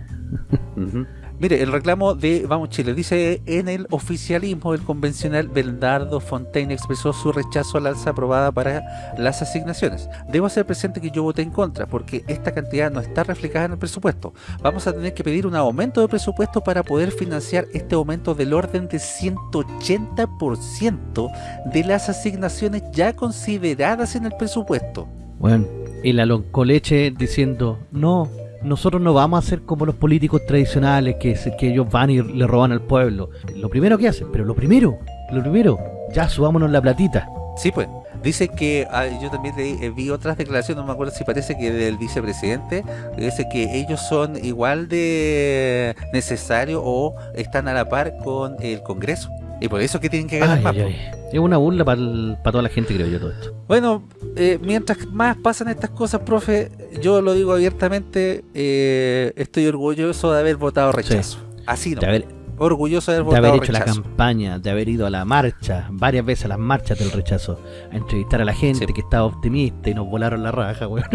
Mire, el reclamo de Vamos Chile dice en el oficialismo el convencional Bernardo Fontaine expresó su rechazo al alza aprobada para las asignaciones. Debo hacer presente que yo voté en contra porque esta cantidad no está reflejada en el presupuesto. Vamos a tener que pedir un aumento de presupuesto para poder financiar este aumento del orden de 180% de las asignaciones ya consideradas en el presupuesto. Bueno, y la loncoleche diciendo, no, nosotros no vamos a ser como los políticos tradicionales que, que ellos van y le roban al pueblo. Lo primero que hacen, pero lo primero, lo primero, ya subámonos la platita. Sí, pues. Dice que, yo también leí- eh, vi otras declaraciones, no me acuerdo si parece que del vicepresidente, dice que ellos son igual de necesarios o están a la par con el Congreso. Y por eso es que tienen que ganar Ay, más. ay. Es una burla para toda la gente, creo yo, todo esto. Bueno, eh, mientras más pasan estas cosas, profe, yo lo digo abiertamente, eh, estoy orgulloso de haber votado rechazo. Así no. Orgulloso de haber de haber hecho la campaña, de haber ido a la marcha, varias veces a las marchas del rechazo, a entrevistar a la gente Sí. que estaba optimista y nos volaron la raja, weón.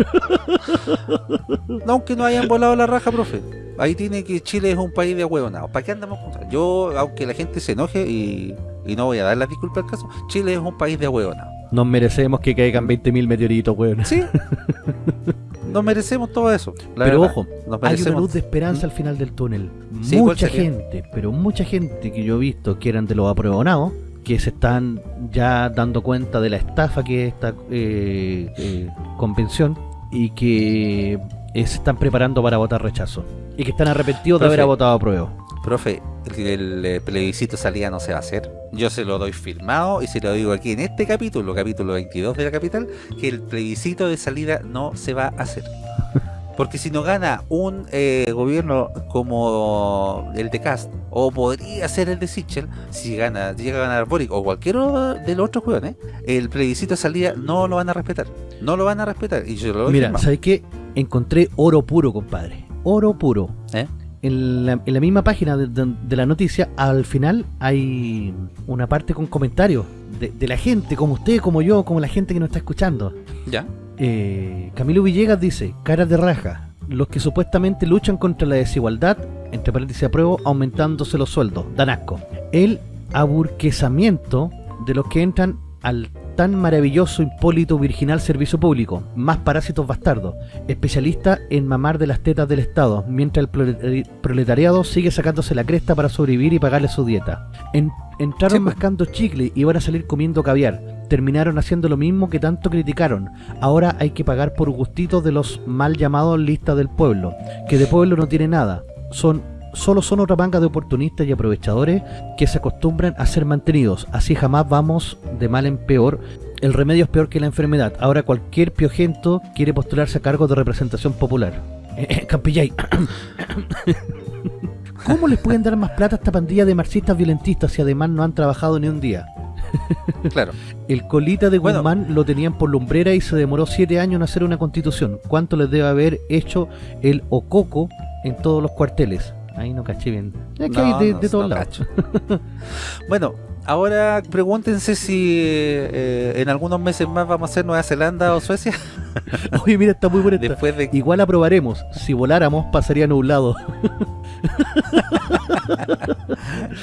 No, aunque no hayan volado la raja, profe. Ahí tiene que Chile es un país de huevonados. ¿Para qué andamos contra? Yo, aunque la gente se enoje y, y no voy a dar la disculpa al caso, Chile es un país de huevonados. Nos merecemos que caigan 20.000 meteoritos, weón. Sí. Nos merecemos todo eso. la Pero verdad. ojo, Nos Hay una luz de esperanza al final del túnel. Sí, ¿cuál mucha gente, pero mucha gente que yo he visto que eran de los apruebonados, que se están ya dando cuenta de la estafa que es esta eh, eh, convención y que eh, se están preparando para votar rechazo. Y que están arrepentidos de haber votado apruebo. Profe, el, el, eh, plebiscito salida no se va a hacer. Yo se lo doy firmado y se lo digo aquí en este capítulo, capítulo 22 de la capital, que el plebiscito de salida no se va a hacer. Porque si no gana un eh, gobierno como el de Cast, o podría ser el de Sichel, si gana, llega a ganar Boric o cualquier otro de los otros jóvenes, el plebiscito de salida no lo van a respetar. No lo van a respetar. Y yo lo Mira. ¿sabes qué? Encontré oro puro, compadre. Oro puro. ¿Eh? En la, en la misma página de, de- de la noticia, al final hay una parte con comentarios de, de la gente, como usted, como yo, como la gente que nos está escuchando. ¿Ya? Eh, Camilo Villegas dice, caras de raja, los que supuestamente luchan contra la desigualdad, entre paréntesis apruebo, aumentándose los sueldos, dan asco. El aburquesamiento de los que entran al tan maravilloso, impólito, virginal servicio público, más parásitos bastardos, especialista en mamar de las tetas del Estado, mientras el proletari- proletariado sigue sacándose la cresta para sobrevivir y pagarle su dieta. En- entraron Sí, pues. mascando chicle y van a salir comiendo caviar. Terminaron haciendo lo mismo que tanto criticaron. Ahora hay que pagar por gustitos de los mal llamados listas del pueblo, que de pueblo no tiene nada. Son solo son otra manga de oportunistas y aprovechadores que se acostumbran a ser mantenidos. Así jamás vamos de mal en peor. El remedio es peor que la enfermedad. Ahora cualquier piojento quiere postularse a cargo de representación popular. Eh, eh, Campillay. ¿Cómo les pueden dar más plata a esta pandilla de marxistas violentistas si además no han trabajado ni un día? Claro. El colita de Bueno. Guzmán lo tenían por lumbrera y se demoró siete años en hacer una constitución. ¿Cuánto les debe haber hecho el Ococo en todos los cuarteles? Ahí no caché bien. Es que No, hay de, no, de todos no lados. bueno, ahora pregúntense si eh, en algunos meses más vamos a hacer Nueva Zelanda o Suecia. Oye, mira, está muy buena esta. Después de Igual aprobaremos. Si voláramos, pasaría nublado.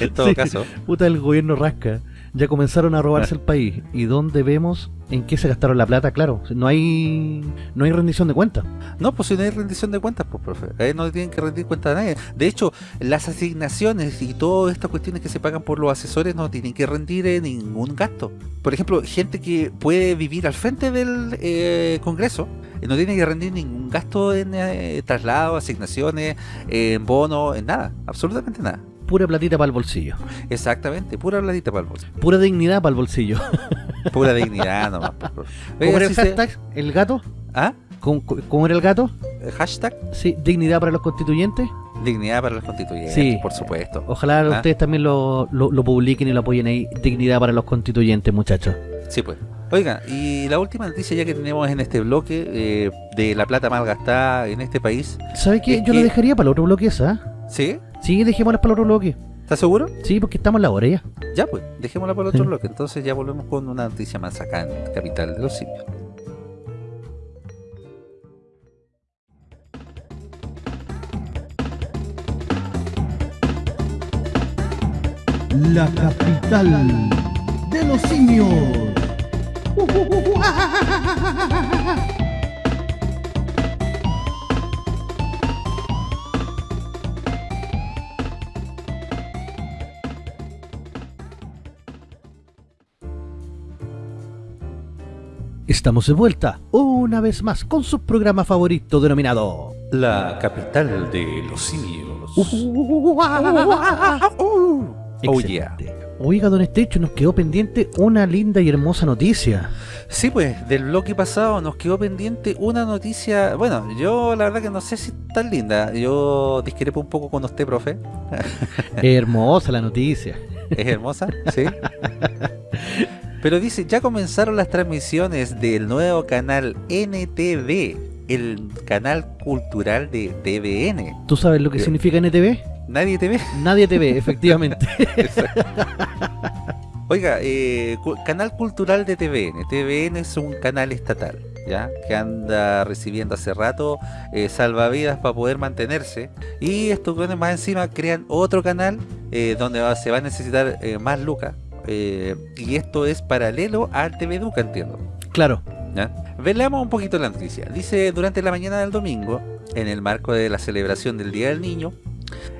en todo Sí. caso. Puta, el gobierno rasca. Ya comenzaron a robarse el país. ¿Y dónde vemos en qué se gastaron la plata? Claro, no hay no hay rendición de cuentas. No, pues si no hay rendición de cuentas, pues profe. Ahí no tienen que rendir cuenta a nadie. De hecho, las asignaciones y todas estas cuestiones que se pagan por los asesores no tienen que rendir eh, ningún gasto. Por ejemplo, gente que puede vivir al frente del eh, Congreso eh, no tiene que rendir ningún gasto en eh, traslado, asignaciones, en bono, en nada. Absolutamente nada. Pura platita para el bolsillo. Exactamente, pura bladita para el bolso. Pura dignidad para el bolsillo. Pura dignidad nomás. profe. ¿Cómo era el si se- hashtag? ¿El gato? ¿Ah? ¿Cómo, cómo era el gato? Hashtag Sí, dignidad para los constituyentes. dignidad para los constituyentes, Sí. por supuesto. Ojalá Ah. ustedes también lo, lo, lo publiquen y lo apoyen ahí. Dignidad para los constituyentes, muchachos. Sí, pues. Oiga, y la última noticia ya que tenemos en este bloque eh, de la plata mal gastada en este país, ¿Sabe qué? Yo lo que- dejaría para el otro bloque esa. ¿sí? Sí, dejémoslas para el otro bloque. ¿Estás seguro? Sí, porque estamos en la hora ya. Ya pues, dejémosla por el otro Sí. bloque. Entonces ya volvemos con una noticia más acá en Capital de los Simios. La capital de los simios. Estamos de vuelta una vez más con su programa favorito denominado La capital de los simios. Oh, yeah. Oiga, don Estecho, nos quedó pendiente una linda y hermosa noticia. Sí, pues, del bloque pasado nos quedó pendiente una noticia. Bueno, yo la verdad que no sé si es tan linda. Yo discrepo un poco con usted, profe. Hermosa la noticia. Es hermosa, sí. Pero dice, ya comenzaron las transmisiones del nuevo canal NTV, el canal cultural de TVN. ¿Tú sabes lo que Bien. significa NTV? ¿Nadie te ve? Nadie te ve, efectivamente. Oiga, eh, canal cultural de TVN. TVN es un canal estatal, ¿ya? Que anda recibiendo hace rato eh, salvavidas para poder mantenerse. Y estos buenos más encima crean otro canal eh, donde va- se va a necesitar eh, más lucas. Eh, y esto es paralelo al TV Duca, entiendo. claro. ¿ya? Veamos un poquito la noticia. Dice, durante la mañana del domingo, en el marco de la celebración del Día del Niño,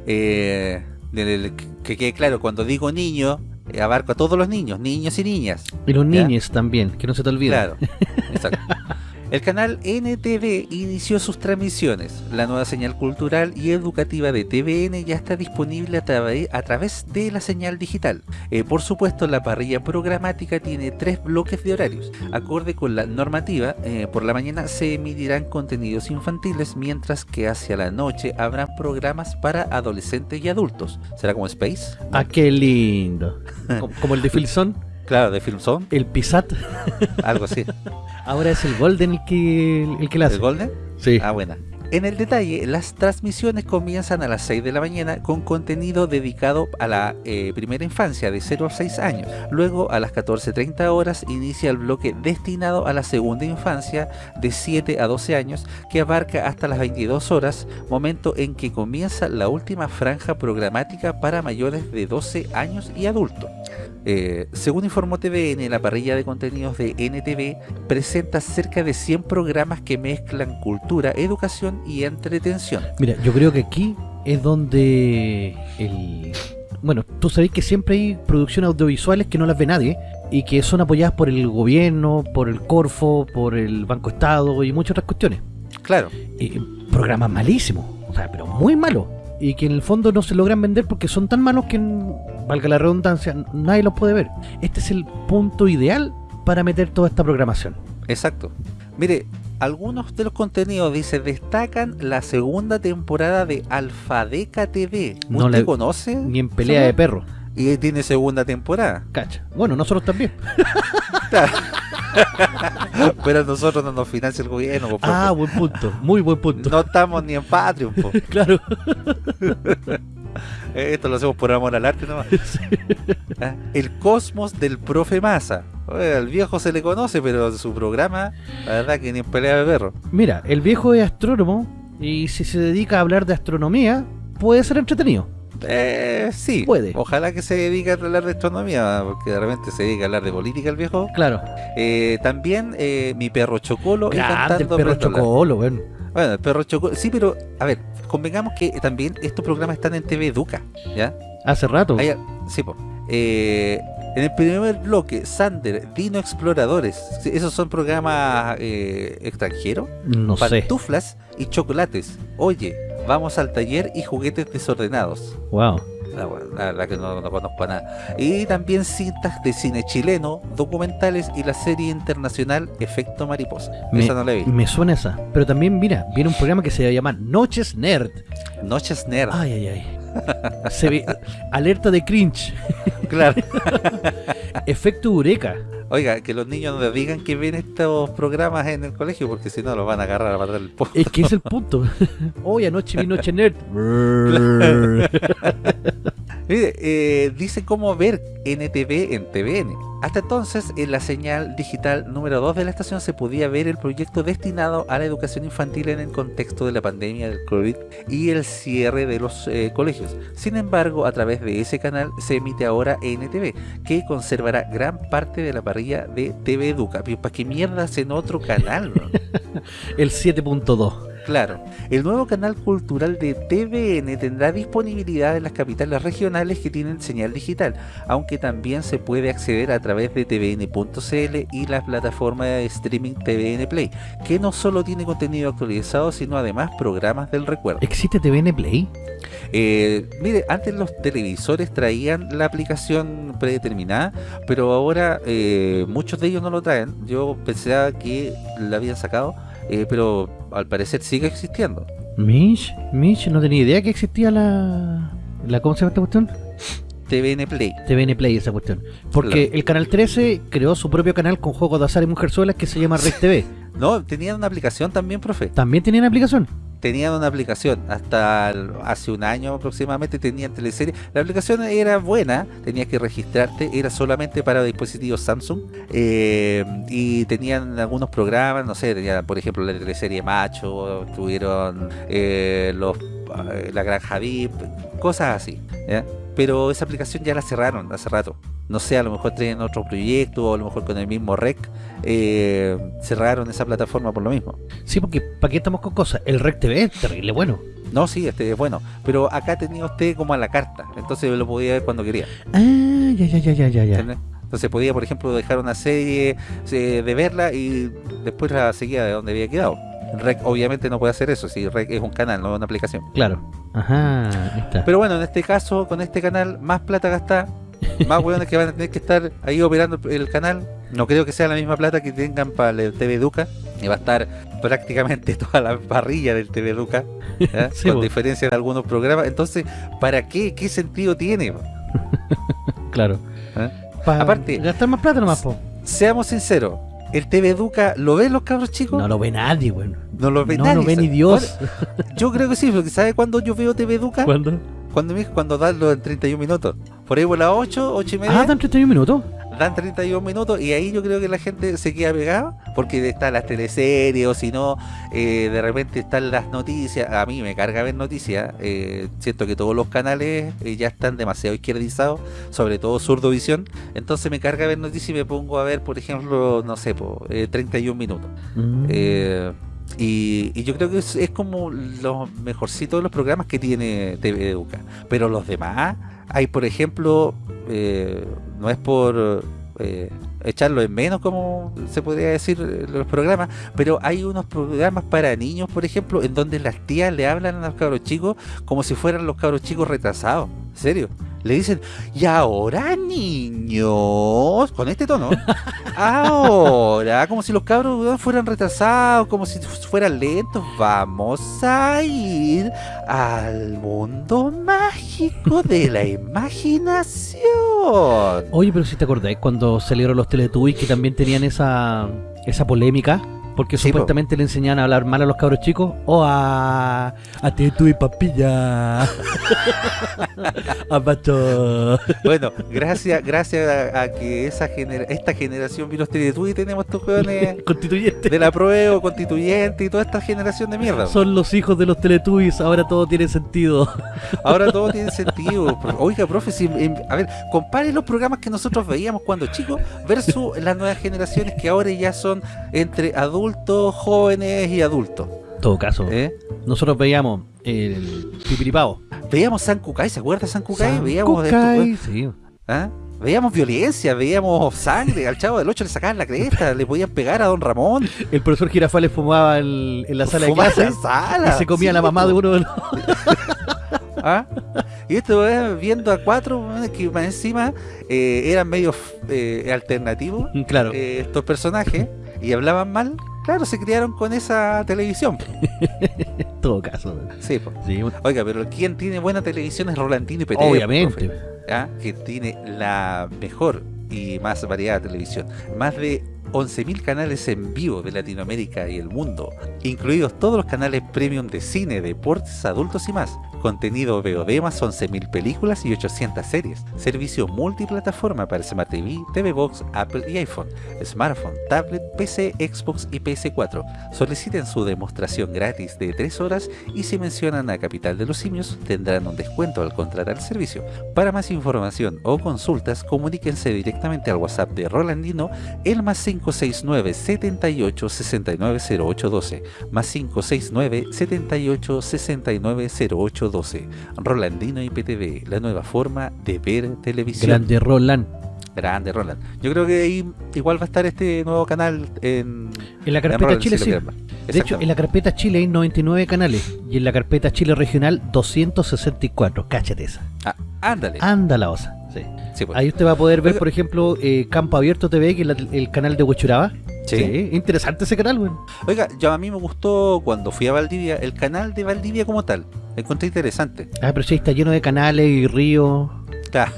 eh, del- que quede claro, cuando digo niño, eh, abarco a todos los niños, niños y niñas. Y los niños también, que no se te olvide. Claro, exacto. El canal NTV inició sus transmisiones. La nueva señal cultural y educativa de TVN ya está disponible a, través de la señal digital. Eh, por supuesto, la parrilla programática tiene tres bloques de horarios. Acorde con la normativa, eh, por la mañana se emitirán contenidos infantiles, mientras que hacia la noche habrán programas para adolescentes y adultos. ¿Será como Space? Ah, qué lindo. Como el de Filson, Claro, de Film Zone, el Pisat. algo así. Ahora es el Golden el que, el que la ¿El hace. Golden? Sí. Ah, buena. En el detalle, las transmisiones comienzan a las 6 de la mañana con contenido dedicado a la eh, primera infancia de 0 a 6 años. Luego, a las 14.30 horas, inicia el bloque destinado a la segunda infancia de 7 a 12 años, que abarca hasta las 22 horas, momento en que comienza la última franja programática para mayores de 12 años y adultos. Eh, según informó TVN, la parrilla de contenidos de NTV presenta cerca de 100 programas que mezclan cultura, educación y entretención. Mira, yo creo que aquí es donde el... Bueno, tú sabés que siempre hay producciones audiovisuales que no las ve nadie y que son apoyadas por el gobierno, por el Corfo, por el Banco Estado y muchas otras cuestiones. Claro, Y programas malísimos, o sea, pero muy malos. Y que en el fondo no se logran vender porque son tan malos que, valga la redundancia, nadie los puede ver. Este es el punto ideal para meter toda esta programación. exacto. Mire, algunos de los contenidos, dice, destacan la segunda temporada de Alfadeca TV. No ¿Usted la- conoce? Ni en pelea de perro. Y tiene segunda temporada. Cacha. Bueno, nosotros también. Pero a nosotros no nos financia el gobierno. po, Ah, buen punto. Muy buen punto. no estamos ni en Patreon. po. Claro. Eh, Esto lo hacemos por amor al arte nomás. Ah, El cosmos del profe Massa. Al viejo se le conoce, pero su programa, la verdad que ni en pelea de perro. Mira, el viejo es astrónomo y si se dedica a hablar de astronomía, puede ser entretenido. Eh, sí, Puede. Ojalá que se dedique a hablar de astronomía, porque de repente se dedica a hablar de política el viejo. Claro. Eh, también eh, mi perro Chocolo Grande el perro chocolo, bueno. Bueno, el perro Chocolo. Sí, pero a ver, convengamos que también estos programas están en TV Educa, ¿ya? Hace rato. Hay- sí. Eh, en el primer bloque, Sander, Dino Exploradores. Esos son programas eh, extranjeros. No sé. Pantuflas y chocolates. Oye, vamos al taller y juguetes desordenados. Wow. La, la- la que no, no conozco nada. Y también cintas de cine chileno, documentales y la serie internacional Efecto Mariposa. Me, Esa no la vi. me suena esa. Pero también, mira, viene un programa que se va a llamar Noches Nerd. Noches Nerd. Ay, ay, ay. Se ve, alerta de cringe. Claro. Efecto Eureka. Oiga, que los niños no les digan que ven estos programas en el colegio porque si no los van a agarrar a matar el po. Es que es el punto. Hoy anoche vi Noche Nerd. Mire, eh, dice cómo ver NTV en TVN. Hasta entonces, en la señal digital número 2 de la estación se podía ver el proyecto destinado a la educación infantil en el contexto de la pandemia del COVID y el cierre de los eh, colegios. Sin embargo, a través de ese canal se emite ahora NTV, que conservará gran parte de la de TV Educa. ¿para qué mierda en otro canal? El 7.2. Claro, el nuevo canal cultural de TVN tendrá disponibilidad en las capitales regionales que tienen señal digital, aunque también se puede acceder a través de tvn.cl y la plataforma de streaming TVN Play, que no solo tiene contenido actualizado, sino además programas del recuerdo. ¿Existe TVN Play? Eh, mire, antes los televisores traían la aplicación predeterminada, pero ahora eh, muchos de ellos no lo traen. Yo pensaba que la habían sacado, eh, pero al parecer sigue existiendo. Mish, Mish, no tenía idea que existía la... la ¿Cómo se llama esta cuestión? TVN Play. TVN Play, esa cuestión. Porque Claro. el Canal 13 creó su propio canal con juegos de azar y mujerzuelas que se llama Rec TV. No, tenían una aplicación también, profe. ¿También tenían aplicación? Tenían una aplicación hasta hace un año aproximadamente tenían teleserie. La aplicación era buena, tenías que registrarte, era solamente para dispositivos Samsung eh, y tenían algunos programas, no sé, tenían por ejemplo la teleserie Macho, tuvieron eh, los eh, la Granja VIP, cosas así. Pero esa aplicación ya la cerraron hace rato. No sé, a lo mejor tienen otro proyecto o a lo mejor con el mismo REC eh, cerraron esa plataforma por lo mismo. Sí, porque ¿para qué estamos con cosas? El Rec TV es terrible bueno. No, sí, este es bueno. Pero acá tenía usted como a la carta. Entonces lo podía ver cuando quería. Ah, ya, ya, ya, ya, ya, ya. ¿entiende? Entonces podía, por ejemplo, dejar una serie eh, de verla y después la seguía de donde había quedado. Rec obviamente no puede hacer eso, si Rec es un canal, no una aplicación. Claro. Ajá, ahí está. Pero bueno, en este caso, con este canal, más plata gastada, más hueones que van a tener que estar ahí operando el canal. No creo que sea la misma plata que tengan para el TV Educa. Y va a estar prácticamente toda la parrilla del TV Educa, con diferencia de algunos programas. Entonces, ¿para qué? ¿Qué sentido tiene? claro. ¿Eh? Pa- Aparte- gastar más plata nomás, po. Seamos sinceros, ¿el TV Educa lo ven los cabros chicos? No lo ve nadie, bueno. No lo ve no nadie. lo ve ni. Dios. Bueno, yo creo que sí, porque ¿sabe cuándo yo veo TV Educa? ¿Cuándo? Cuando, cuando dan los 31 minutos. Por ahí por las 8, 8 y media. Ah, dan 31 minutos. Dan 31 minutos y ahí yo creo que la gente se queda pegada porque están las teleseries o si no, eh, de repente están las noticias. A mí me carga ver noticias. eh, siento que todos los canales eh, ya están demasiado izquierdizados, sobre todo Surdovisión. Entonces me carga ver noticias y me pongo a ver, por ejemplo, no sé, po, eh, 31 minutos. Mm. Eh, y, y yo creo que es, es como los mejorcitos de los programas que tiene TV Educa. Pero los demás, hay por ejemplo, eh, no es por eh, echarlo en menos como se podría decir eh, los programas, pero hay unos programas para niños, por ejemplo, en donde las tías le hablan a los cabros chicos como si fueran los cabros chicos retrasados. ¿En serio? Le dicen, y ahora niños, con este tono, ahora, como si los cabros fueran retrasados, como si fueran lentos, vamos a ir al mundo mágico de la imaginación. Oye, pero si te acordáis cuando salieron los Teletubbies que también tenían esa, esa polémica, porque Sí, po. supuestamente le enseñaban a hablar mal a los cabros chicos, o a, a Teletubby papilla, a Bato. Bueno, gracias, gracias a, a que esa genera esta generación vino este y tenemos estos jóvenes Constituyente. de la prueba, constituyente y toda esta generación de mierda. Son los hijos de los Teletubbies, ahora todo tiene sentido. Ahora todo tiene sentido. Oiga, profe, si- em, a ver, compare los programas que nosotros veíamos cuando chicos versus las nuevas generaciones que ahora ya son entre adultos, jóvenes y adultos. En todo caso, ¿eh? nosotros veíamos el pipiripao. Veíamos San Cucay, ¿se acuerda de San Cucay? San veíamos de Cucay, estos- sí. ¿ah? Veíamos violencia, veíamos sangre, al chavo del 8 le sacaban la cresta, le podían pegar a don Ramón. El profesor Girafales fumaba el- en la sala de en la sala. y se comía Sí, la mamá de uno de los... ¿Ah? Y esto eh, viendo a cuatro weones que más encima eh, eran medio eh, alternativos Claro. eh, estos personajes y hablaban mal, claro, se criaron con esa televisión. En todo caso. Sí. Sí, Oiga, pero quien tiene buena televisión es Rolantino y Peteo. obviamente. profe, ¿ah? Que tiene la mejor y más variada televisión. Más de 11.000 canales en vivo de Latinoamérica y el mundo, incluidos todos los canales premium de cine, deportes, adultos y más. Contenido VOD más 11.000 películas y 800 series, servicio multiplataforma para Smart TV, TV Box, Apple y iPhone, smartphone, tablet, PC, Xbox y PS4. Soliciten su demostración gratis de 3 horas y si mencionan a Capital de los Simios tendrán un descuento al contratar el servicio. Para más información o consultas, comuníquense directamente al WhatsApp de Rolandino el más 569 78 69 0812 más 569 78 69 0812 Rolandino IPTV, la nueva forma de ver televisión. Grande Roland. Grande Roland. Yo creo que ahí igual va a estar este nuevo canal en, En la carpeta Roland, Chile si sí. De hecho, en la carpeta Chile hay 99 canales y en la carpeta Chile regional 264. Cáchate esa. Ah, ándale. Anda la osa. Sí. Sí, pues. Ahí usted va a poder ver, Oiga. por ejemplo, eh, Campo Abierto TV, que es la- el canal de Huechuraba. Sí. Interesante ese canal, weón. Oiga, yo a mí me gustó cuando fui a Valdivia, el canal de Valdivia como tal. Lo encontré interesante. Ah, pero sí, está lleno de canales y ríos. Claro,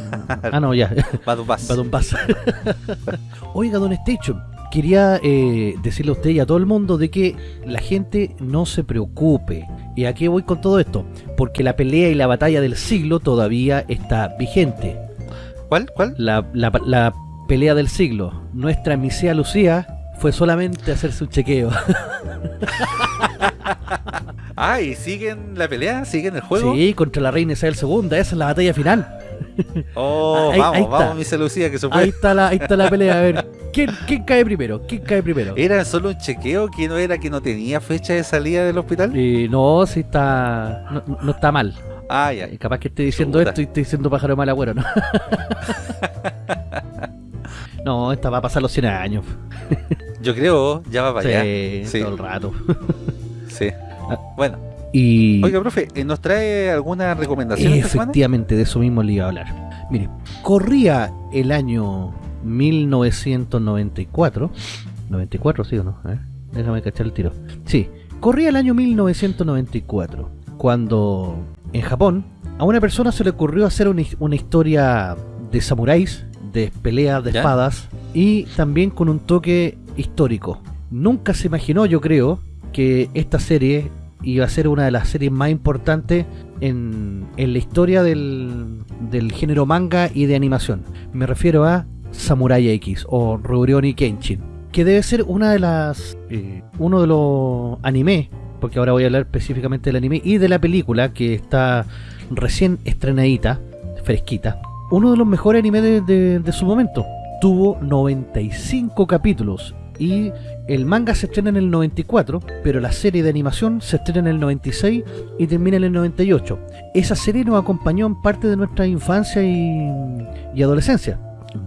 Ah, no, ya. un vaso. Oiga, Don Station, quería eh, decirle a usted y a todo el mundo de que la gente no se preocupe. ¿Y a qué voy con todo esto? Porque la pelea y la batalla del siglo todavía está vigente. ¿Cuál? ¿Cuál? La, la- la pelea del siglo. Nuestra misea Lucía fue solamente hacerse un chequeo. Ah, y siguen la pelea, siguen el juego. Sí, contra la reina Isabel II. Esa es la batalla final. Oh, Ahí- vamos, ahí vamos, mi Lucía, que. Ahí está la, ahí está la pelea. A ver, ¿quién, quién cae primero? ¿Quién cae primero? ¿Era solo un chequeo que no era que no tenía fecha de salida del hospital? Eh, no, sí está. No, no está mal. Ah, ya. Eh, Capaz que esté diciendo Chuta. esto y esté diciendo pájaro de mal agüero, ¿no? no, esta va a pasar los 100 años. Yo creo, ya va para allá. Sí, Sí, todo el rato. sí. Ah. Bueno, Y oiga, profe, ¿eh, ¿nos trae alguna recomendación esta efectivamente, de eso mismo le iba a hablar. Mire, corría el año 1994. 94, sí o no? Déjame cachar el tiro. Sí, corría el año 1994, cuando en Japón a una persona se le ocurrió hacer una, una historia de samuráis, de peleas de ¿Ya? espadas y también con un toque histórico. Nunca se imaginó, yo creo, que esta serie iba a ser una de las series más importantes en, en la historia del, del género manga y de animación. Me refiero a Samurai X o Rurouni Kenshin, que debe ser una de las eh, uno de los anime, porque ahora voy a hablar específicamente del anime y de la película que está recién estrenadita, fresquita. Uno de los mejores animes de su momento. Tuvo 95 capítulos y el manga se estrena en el 94, pero la serie de animación se estrena en el 96 y termina en el 98. Esa serie nos acompañó en parte de nuestra infancia y, y adolescencia.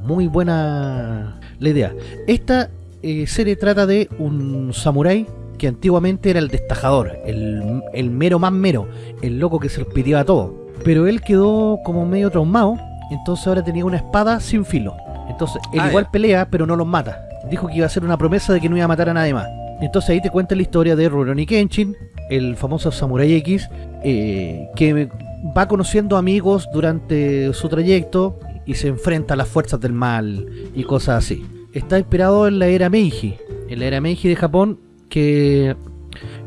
Muy buena la idea. Esta eh, serie trata de un samurái que antiguamente era el destajador, el, el mero más mero, el loco que se los pidió a todo. Pero él quedó como medio traumado, entonces ahora tenía una espada sin filo. Entonces él Ah, igual pelea, pero no los mata. Dijo que iba a hacer una promesa de que no iba a matar a nadie más. Entonces ahí te cuenta la historia de Rurouni Kenshin, el famoso Samurai X, eh, que va conociendo amigos durante su trayecto y se enfrenta a las fuerzas del mal y cosas así. Está inspirado en la era Meiji, en la era Meiji de Japón, que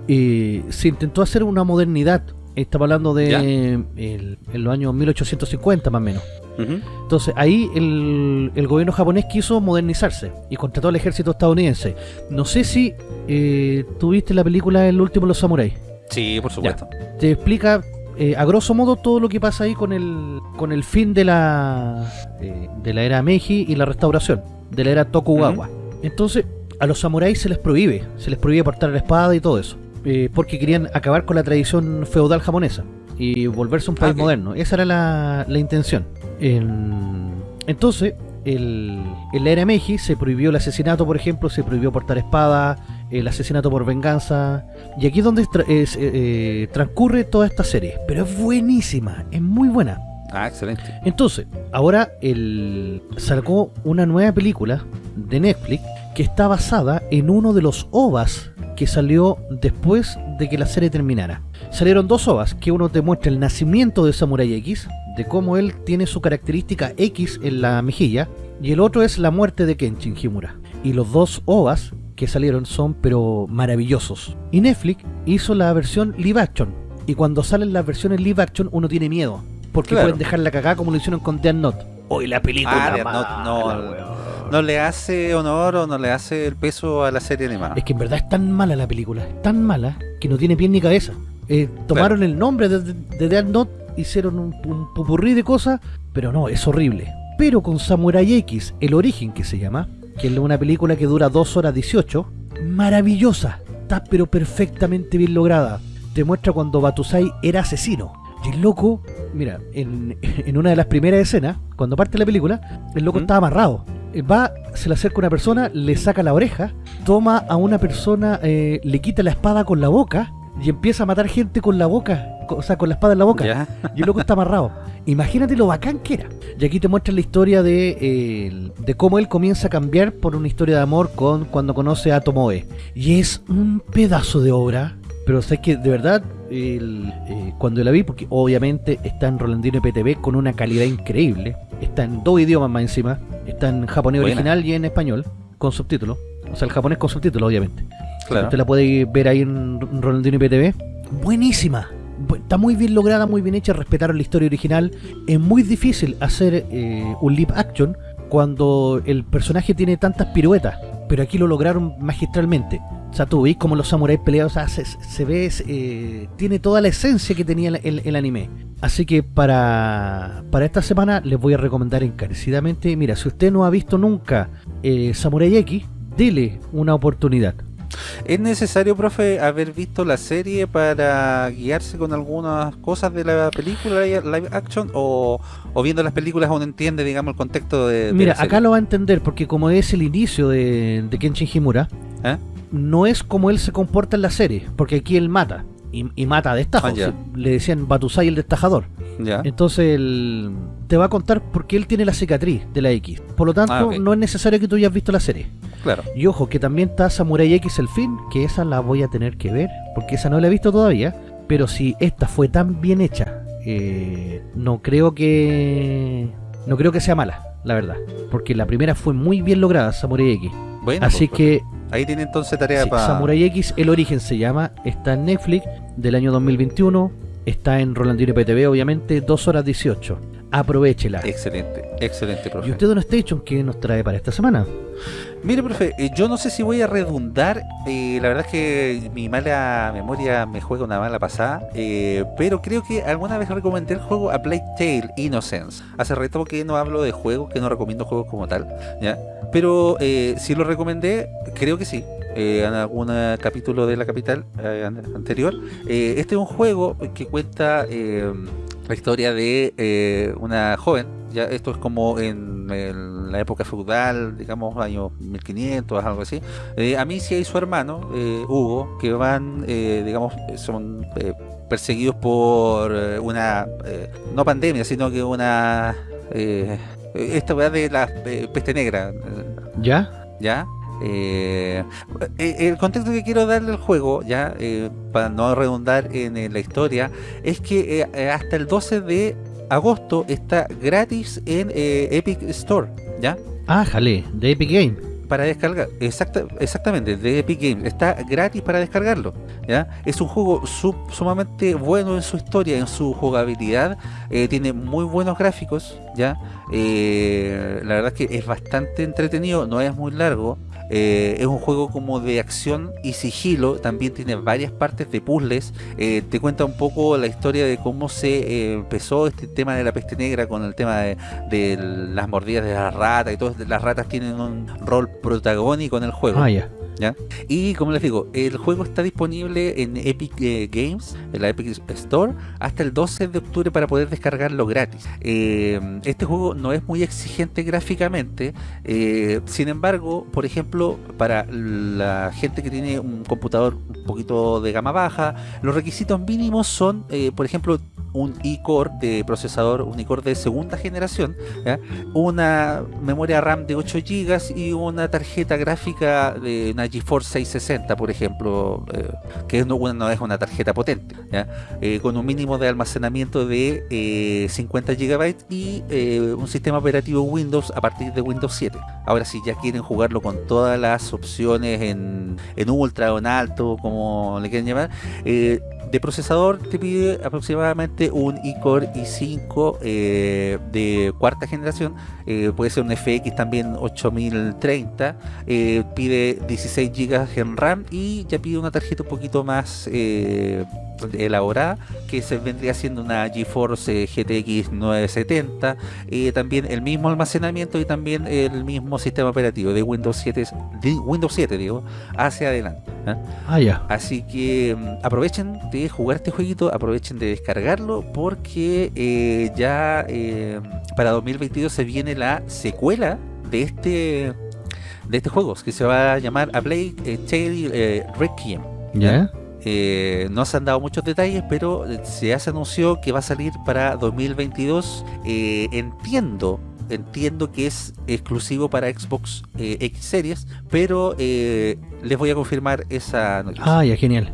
eh, se intentó hacer una modernidad. Estamos hablando de en los años 1850 más o menos. Entonces ahí el, el gobierno japonés quiso modernizarse y contrató al ejército estadounidense. No sé si eh, tuviste la película El último de los samuráis. Sí, por supuesto. Te explica eh, a grosso modo todo lo que pasa ahí con el con el fin de la eh, de la era Meiji y la restauración de la era Tokugawa. Entonces a los samuráis se les prohíbe, se les prohíbe portar la espada y todo eso, eh, porque querían acabar con la tradición feudal japonesa y volverse un país moderno. Esa era la, la intención. En- entonces, el, en la era Meiji se prohibió el asesinato, por ejemplo, se prohibió portar espada, el asesinato por venganza. Y aquí es donde tra- es, eh, eh, transcurre toda esta serie. Pero es buenísima, es muy buena. Ah, excelente. Entonces, ahora el, sacó una nueva película de Netflix que está basada en uno de los OVAs que salió después de que la serie terminara. Salieron dos OVAs, que uno te muestra el nacimiento de Samurai X, de cómo él tiene su característica X en la mejilla, y el otro es la muerte de Kenshin Himura. Y los dos OVAs que salieron son pero maravillosos. Y Netflix hizo la versión live action, Y cuando salen las versiones live action, uno tiene miedo. Porque Claro. pueden dejar la cagada como lo hicieron con Death Note. Hoy la película. Ah, mala, no. No le hace honor o no le hace el peso a la serie animada. Es que en verdad es tan mala la película, es tan mala que no tiene pie ni cabeza. Eh, tomaron el nombre de, de, de Death Note, hicieron un, un pupurrí de cosas, pero no, es horrible. Pero con Samurai X, el origen que se llama, que es una película que dura 2 horas 18, maravillosa, está pero perfectamente bien lograda. Te muestra cuando Batusai era asesino. Y el loco, mira, en, en una de las primeras escenas, cuando parte la película, el loco ¿Mm? estaba amarrado. Va, se le acerca una persona, le saca la oreja, toma a una persona, eh, le quita la espada con la boca y empieza a matar gente con la boca, o sea, con la espada en la boca. ¿Ya? Y el loco está amarrado. Imagínate lo bacán que era. Y aquí te muestra la historia de, eh, de cómo él comienza a cambiar por una historia de amor con cuando conoce a Tomoe. Y es un pedazo de obra. Pero sabes que de verdad, el, eh, cuando la vi, porque obviamente está en Rolandino PTV con una calidad increíble. Está en dos idiomas más encima. Está en japonés Buena. original y en español, con subtítulos. O sea, el japonés con subtítulos, obviamente. Claro. Usted la puede ver ahí en Rolandino IPTV. Buenísima. Bu- Está muy bien lograda, muy bien hecha, respetaron la historia original. Es muy difícil hacer eh, un live action cuando el personaje tiene tantas piruetas. Pero aquí lo lograron magistralmente. O sea, tú veis como los samuráis peleados, o sea, se, se ve, eh, tiene toda la esencia que tenía el, el- el anime. Así que para, para esta semana les voy a recomendar encarecidamente, mira, si usted no ha visto nunca eh, Samurai X, dele una oportunidad. ¿Es necesario, profe, haber visto la serie para guiarse con algunas cosas de la película live action? ¿O, o viendo las películas uno entiende, digamos, el contexto de, de Mira, la serie? acá lo va a entender porque como es el inicio de, de Kenshin Himura, ¿Eh? no es como él se comporta en la serie, porque aquí él mata. Y, y mata a destajo. Ah, Le decían Batusai el destajador. ¿Ya? Entonces él te va a contar por qué él tiene la cicatriz de la X. Por lo tanto, Ah, no es necesario que tú hayas visto la serie. Claro. Y ojo, que también está Samurai X el fin, que esa la voy a tener que ver, porque esa no la he visto todavía. Pero si esta fue tan bien hecha, eh, no creo que. No creo que sea mala, la verdad. Porque la primera fue muy bien lograda, Samurai X. Bueno, Así pues, que ahí tiene entonces tarea sí, para... Samurai X, el origen se llama, está en Netflix del año 2021, está en Rolandino PTV, obviamente, 2 horas 18. Aprovechela. Excelente, excelente, profe. ¿Y usted, Don Station, qué nos trae para esta semana? Mire, profe, eh, yo no sé si voy a redundar, eh, la verdad es que mi mala memoria me juega una mala pasada, eh, pero creo que alguna vez recomendé el juego A Plague Tale Innocence. Hace rato que no hablo de juegos, que no recomiendo juegos como tal, ¿ya? Pero eh, si lo recomendé, creo que sí. eh, en algún capítulo de la capital eh, an- anterior. Eh, este es un juego que cuenta la historia de eh, una joven. Ya esto es como en, la época feudal, digamos años 1500, algo así. Eh, Amicia y su hermano eh, Hugo, que van, eh, digamos, son eh, perseguidos por eh, una no pandemia, sino que una eh, esta weá de la peste negra. ¿Ya? ¿ya? Eh, eh, el contexto que quiero darle al juego, ya, eh, para no redundar en, la historia, es que eh, hasta el 12 de agosto está gratis en Epic Store, ¿ya? Ah, jale, de Epic Game. Para descargar, exacta, exactamente, de Epic Games, está gratis para descargarlo, ¿ya? Es un juego sub- sumamente bueno en su historia, en su jugabilidad, tiene muy buenos gráficos, ¿ya? La verdad es que es bastante entretenido, no es muy largo. Eh, es un juego como de acción y sigilo, también tiene varias partes de puzzles. eh, te cuenta un poco la historia de cómo se eh, empezó este tema de la peste negra con el tema de, las mordidas de las ratas y todo. Las ratas tienen un rol protagónico en el juego. Ah, Y como les digo, el juego está disponible en Epic eh, Games, en la Epic Store, hasta el 12 de octubre para poder descargarlo gratis. Eh, este juego no es muy exigente gráficamente, eh, sin embargo, por ejemplo, para la gente que tiene un computador un poquito de gama baja, los requisitos mínimos son, por ejemplo, un i-core de procesador, un i-core de segunda generación, una memoria RAM de 8 GB y una tarjeta gráfica de una GeForce 660, por ejemplo, eh, que no, una- no es una tarjeta potente. Eh, con un mínimo de almacenamiento de eh, 50 GB y eh, un sistema operativo Windows a partir de Windows 7. Ahora, si ya quieren jugarlo con todas las opciones en, en ultra o en alto, como le quieren llamar, eh, de procesador te pide aproximadamente un iCore i5 eh, de cuarta generación, eh, puede ser un FX también 8030, eh, pide 16 GB en RAM y ya pide una tarjeta un poquito más elaborada que se vendría siendo una GeForce GTX 970 también el mismo almacenamiento y también el mismo sistema operativo de Windows 7 de Windows 7 digo hacia adelante ah ya. Así que mm, aprovechen de jugar este jueguito aprovechen de descargarlo porque eh, ya eh, para 2022 se viene la secuela de este de este juego que se va a llamar A Plague eh, Tale Requiem ¿Ya? Eh, no se han dado muchos detalles, pero se hace anunció que va a salir para 2022. Eh, entiendo, entiendo que es exclusivo para Xbox eh, X Series, pero les voy a confirmar esa noticia. Ah, ya, genial.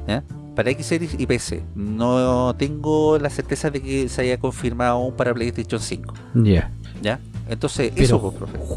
Para X Series y PC. No tengo la certeza de que se haya confirmado aún para PlayStation 5. Ya. ¿Ya? Entonces, eso,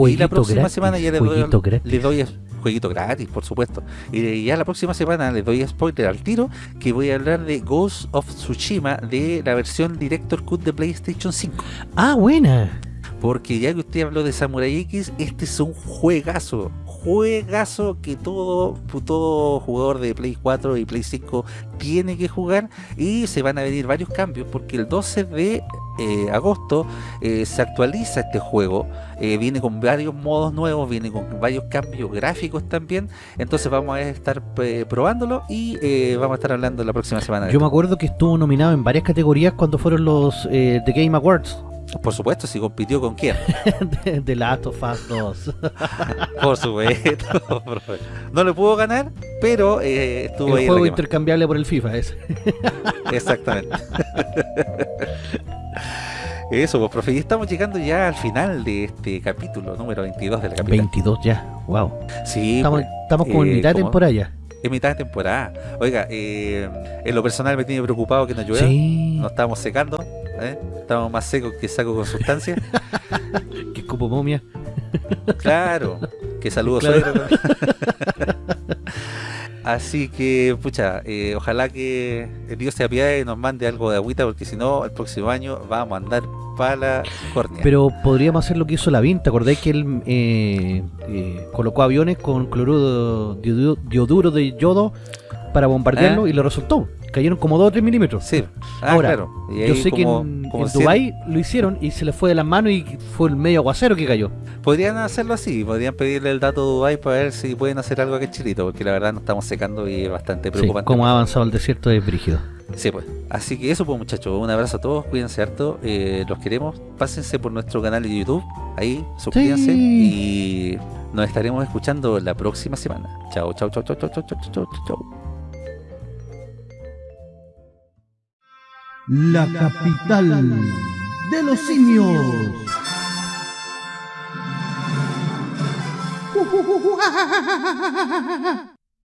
Y la próxima semana ya le doy, le doy jueguito gratis, por supuesto. Y ya la próxima semana les doy spoiler al tiro que voy a hablar de Ghost of Tsushima de la versión Director Cut de PlayStation 5. Ah, buena. Porque ya que usted habló de Samurai X, este es un juegazo, juegazo que todo, todo jugador de Play 4 y Play 5 tiene que jugar y se van a venir varios cambios porque el 12 de eh, agosto eh, se actualiza este juego eh, viene con varios modos nuevos viene con varios cambios gráficos también entonces vamos a estar probándolo y vamos a estar hablando la próxima semana yo me acuerdo que estuvo nominado en varias categorías cuando fueron los The Game Awards por supuesto, si compitió con quién. de, Last of Us 2. por supuesto. no le pudo ganar, pero eh, estuvo el juego intercambiable por el FIFA ese. Exactamente. Eso, pues, profe, y estamos llegando ya al final de este capítulo, número 22 del capítulo. 22 ya, wow. Sí, estamos, pues, estamos como en eh, mitad de temporada ya. En mitad de temporada. Oiga, eh, en lo personal me tiene preocupado que no llueva. Sí. Nos estamos secando. ¿Eh? Estamos más secos que saco con sustancia. que cupo momia. claro, que saludos Así que, pucha, eh, ojalá que el Dios se apiade y nos mande algo de agüita, porque si no, el próximo año vamos a andar para la córnea. Pero podríamos hacer lo que hizo la ¿te acordáis que él eh, colocó aviones con cloruro dioduro de yodo para bombardearlo ah. y lo resultó. Cayeron como 2 o 3 milímetros. Sí. Ah, Ahora, claro. yo sé que en, como Dubái lo hicieron y se le fue de las manos y fue el medio aguacero que cayó. Podrían hacerlo así, podrían pedirle el dato a Dubái para ver si pueden hacer algo aquí en Chilito, porque la verdad nos estamos secando y es bastante preocupante. Sí, como ha avanzado el desierto es brígido. Sí, pues. Así que eso pues muchachos, un abrazo a todos, cuídense harto, eh, los queremos, pásense por nuestro canal de YouTube, ahí, suscríbanse y nos estaremos escuchando la próxima semana. Chao, chao, chao, chao, chao, chao, chao, chao. La capital de los simios.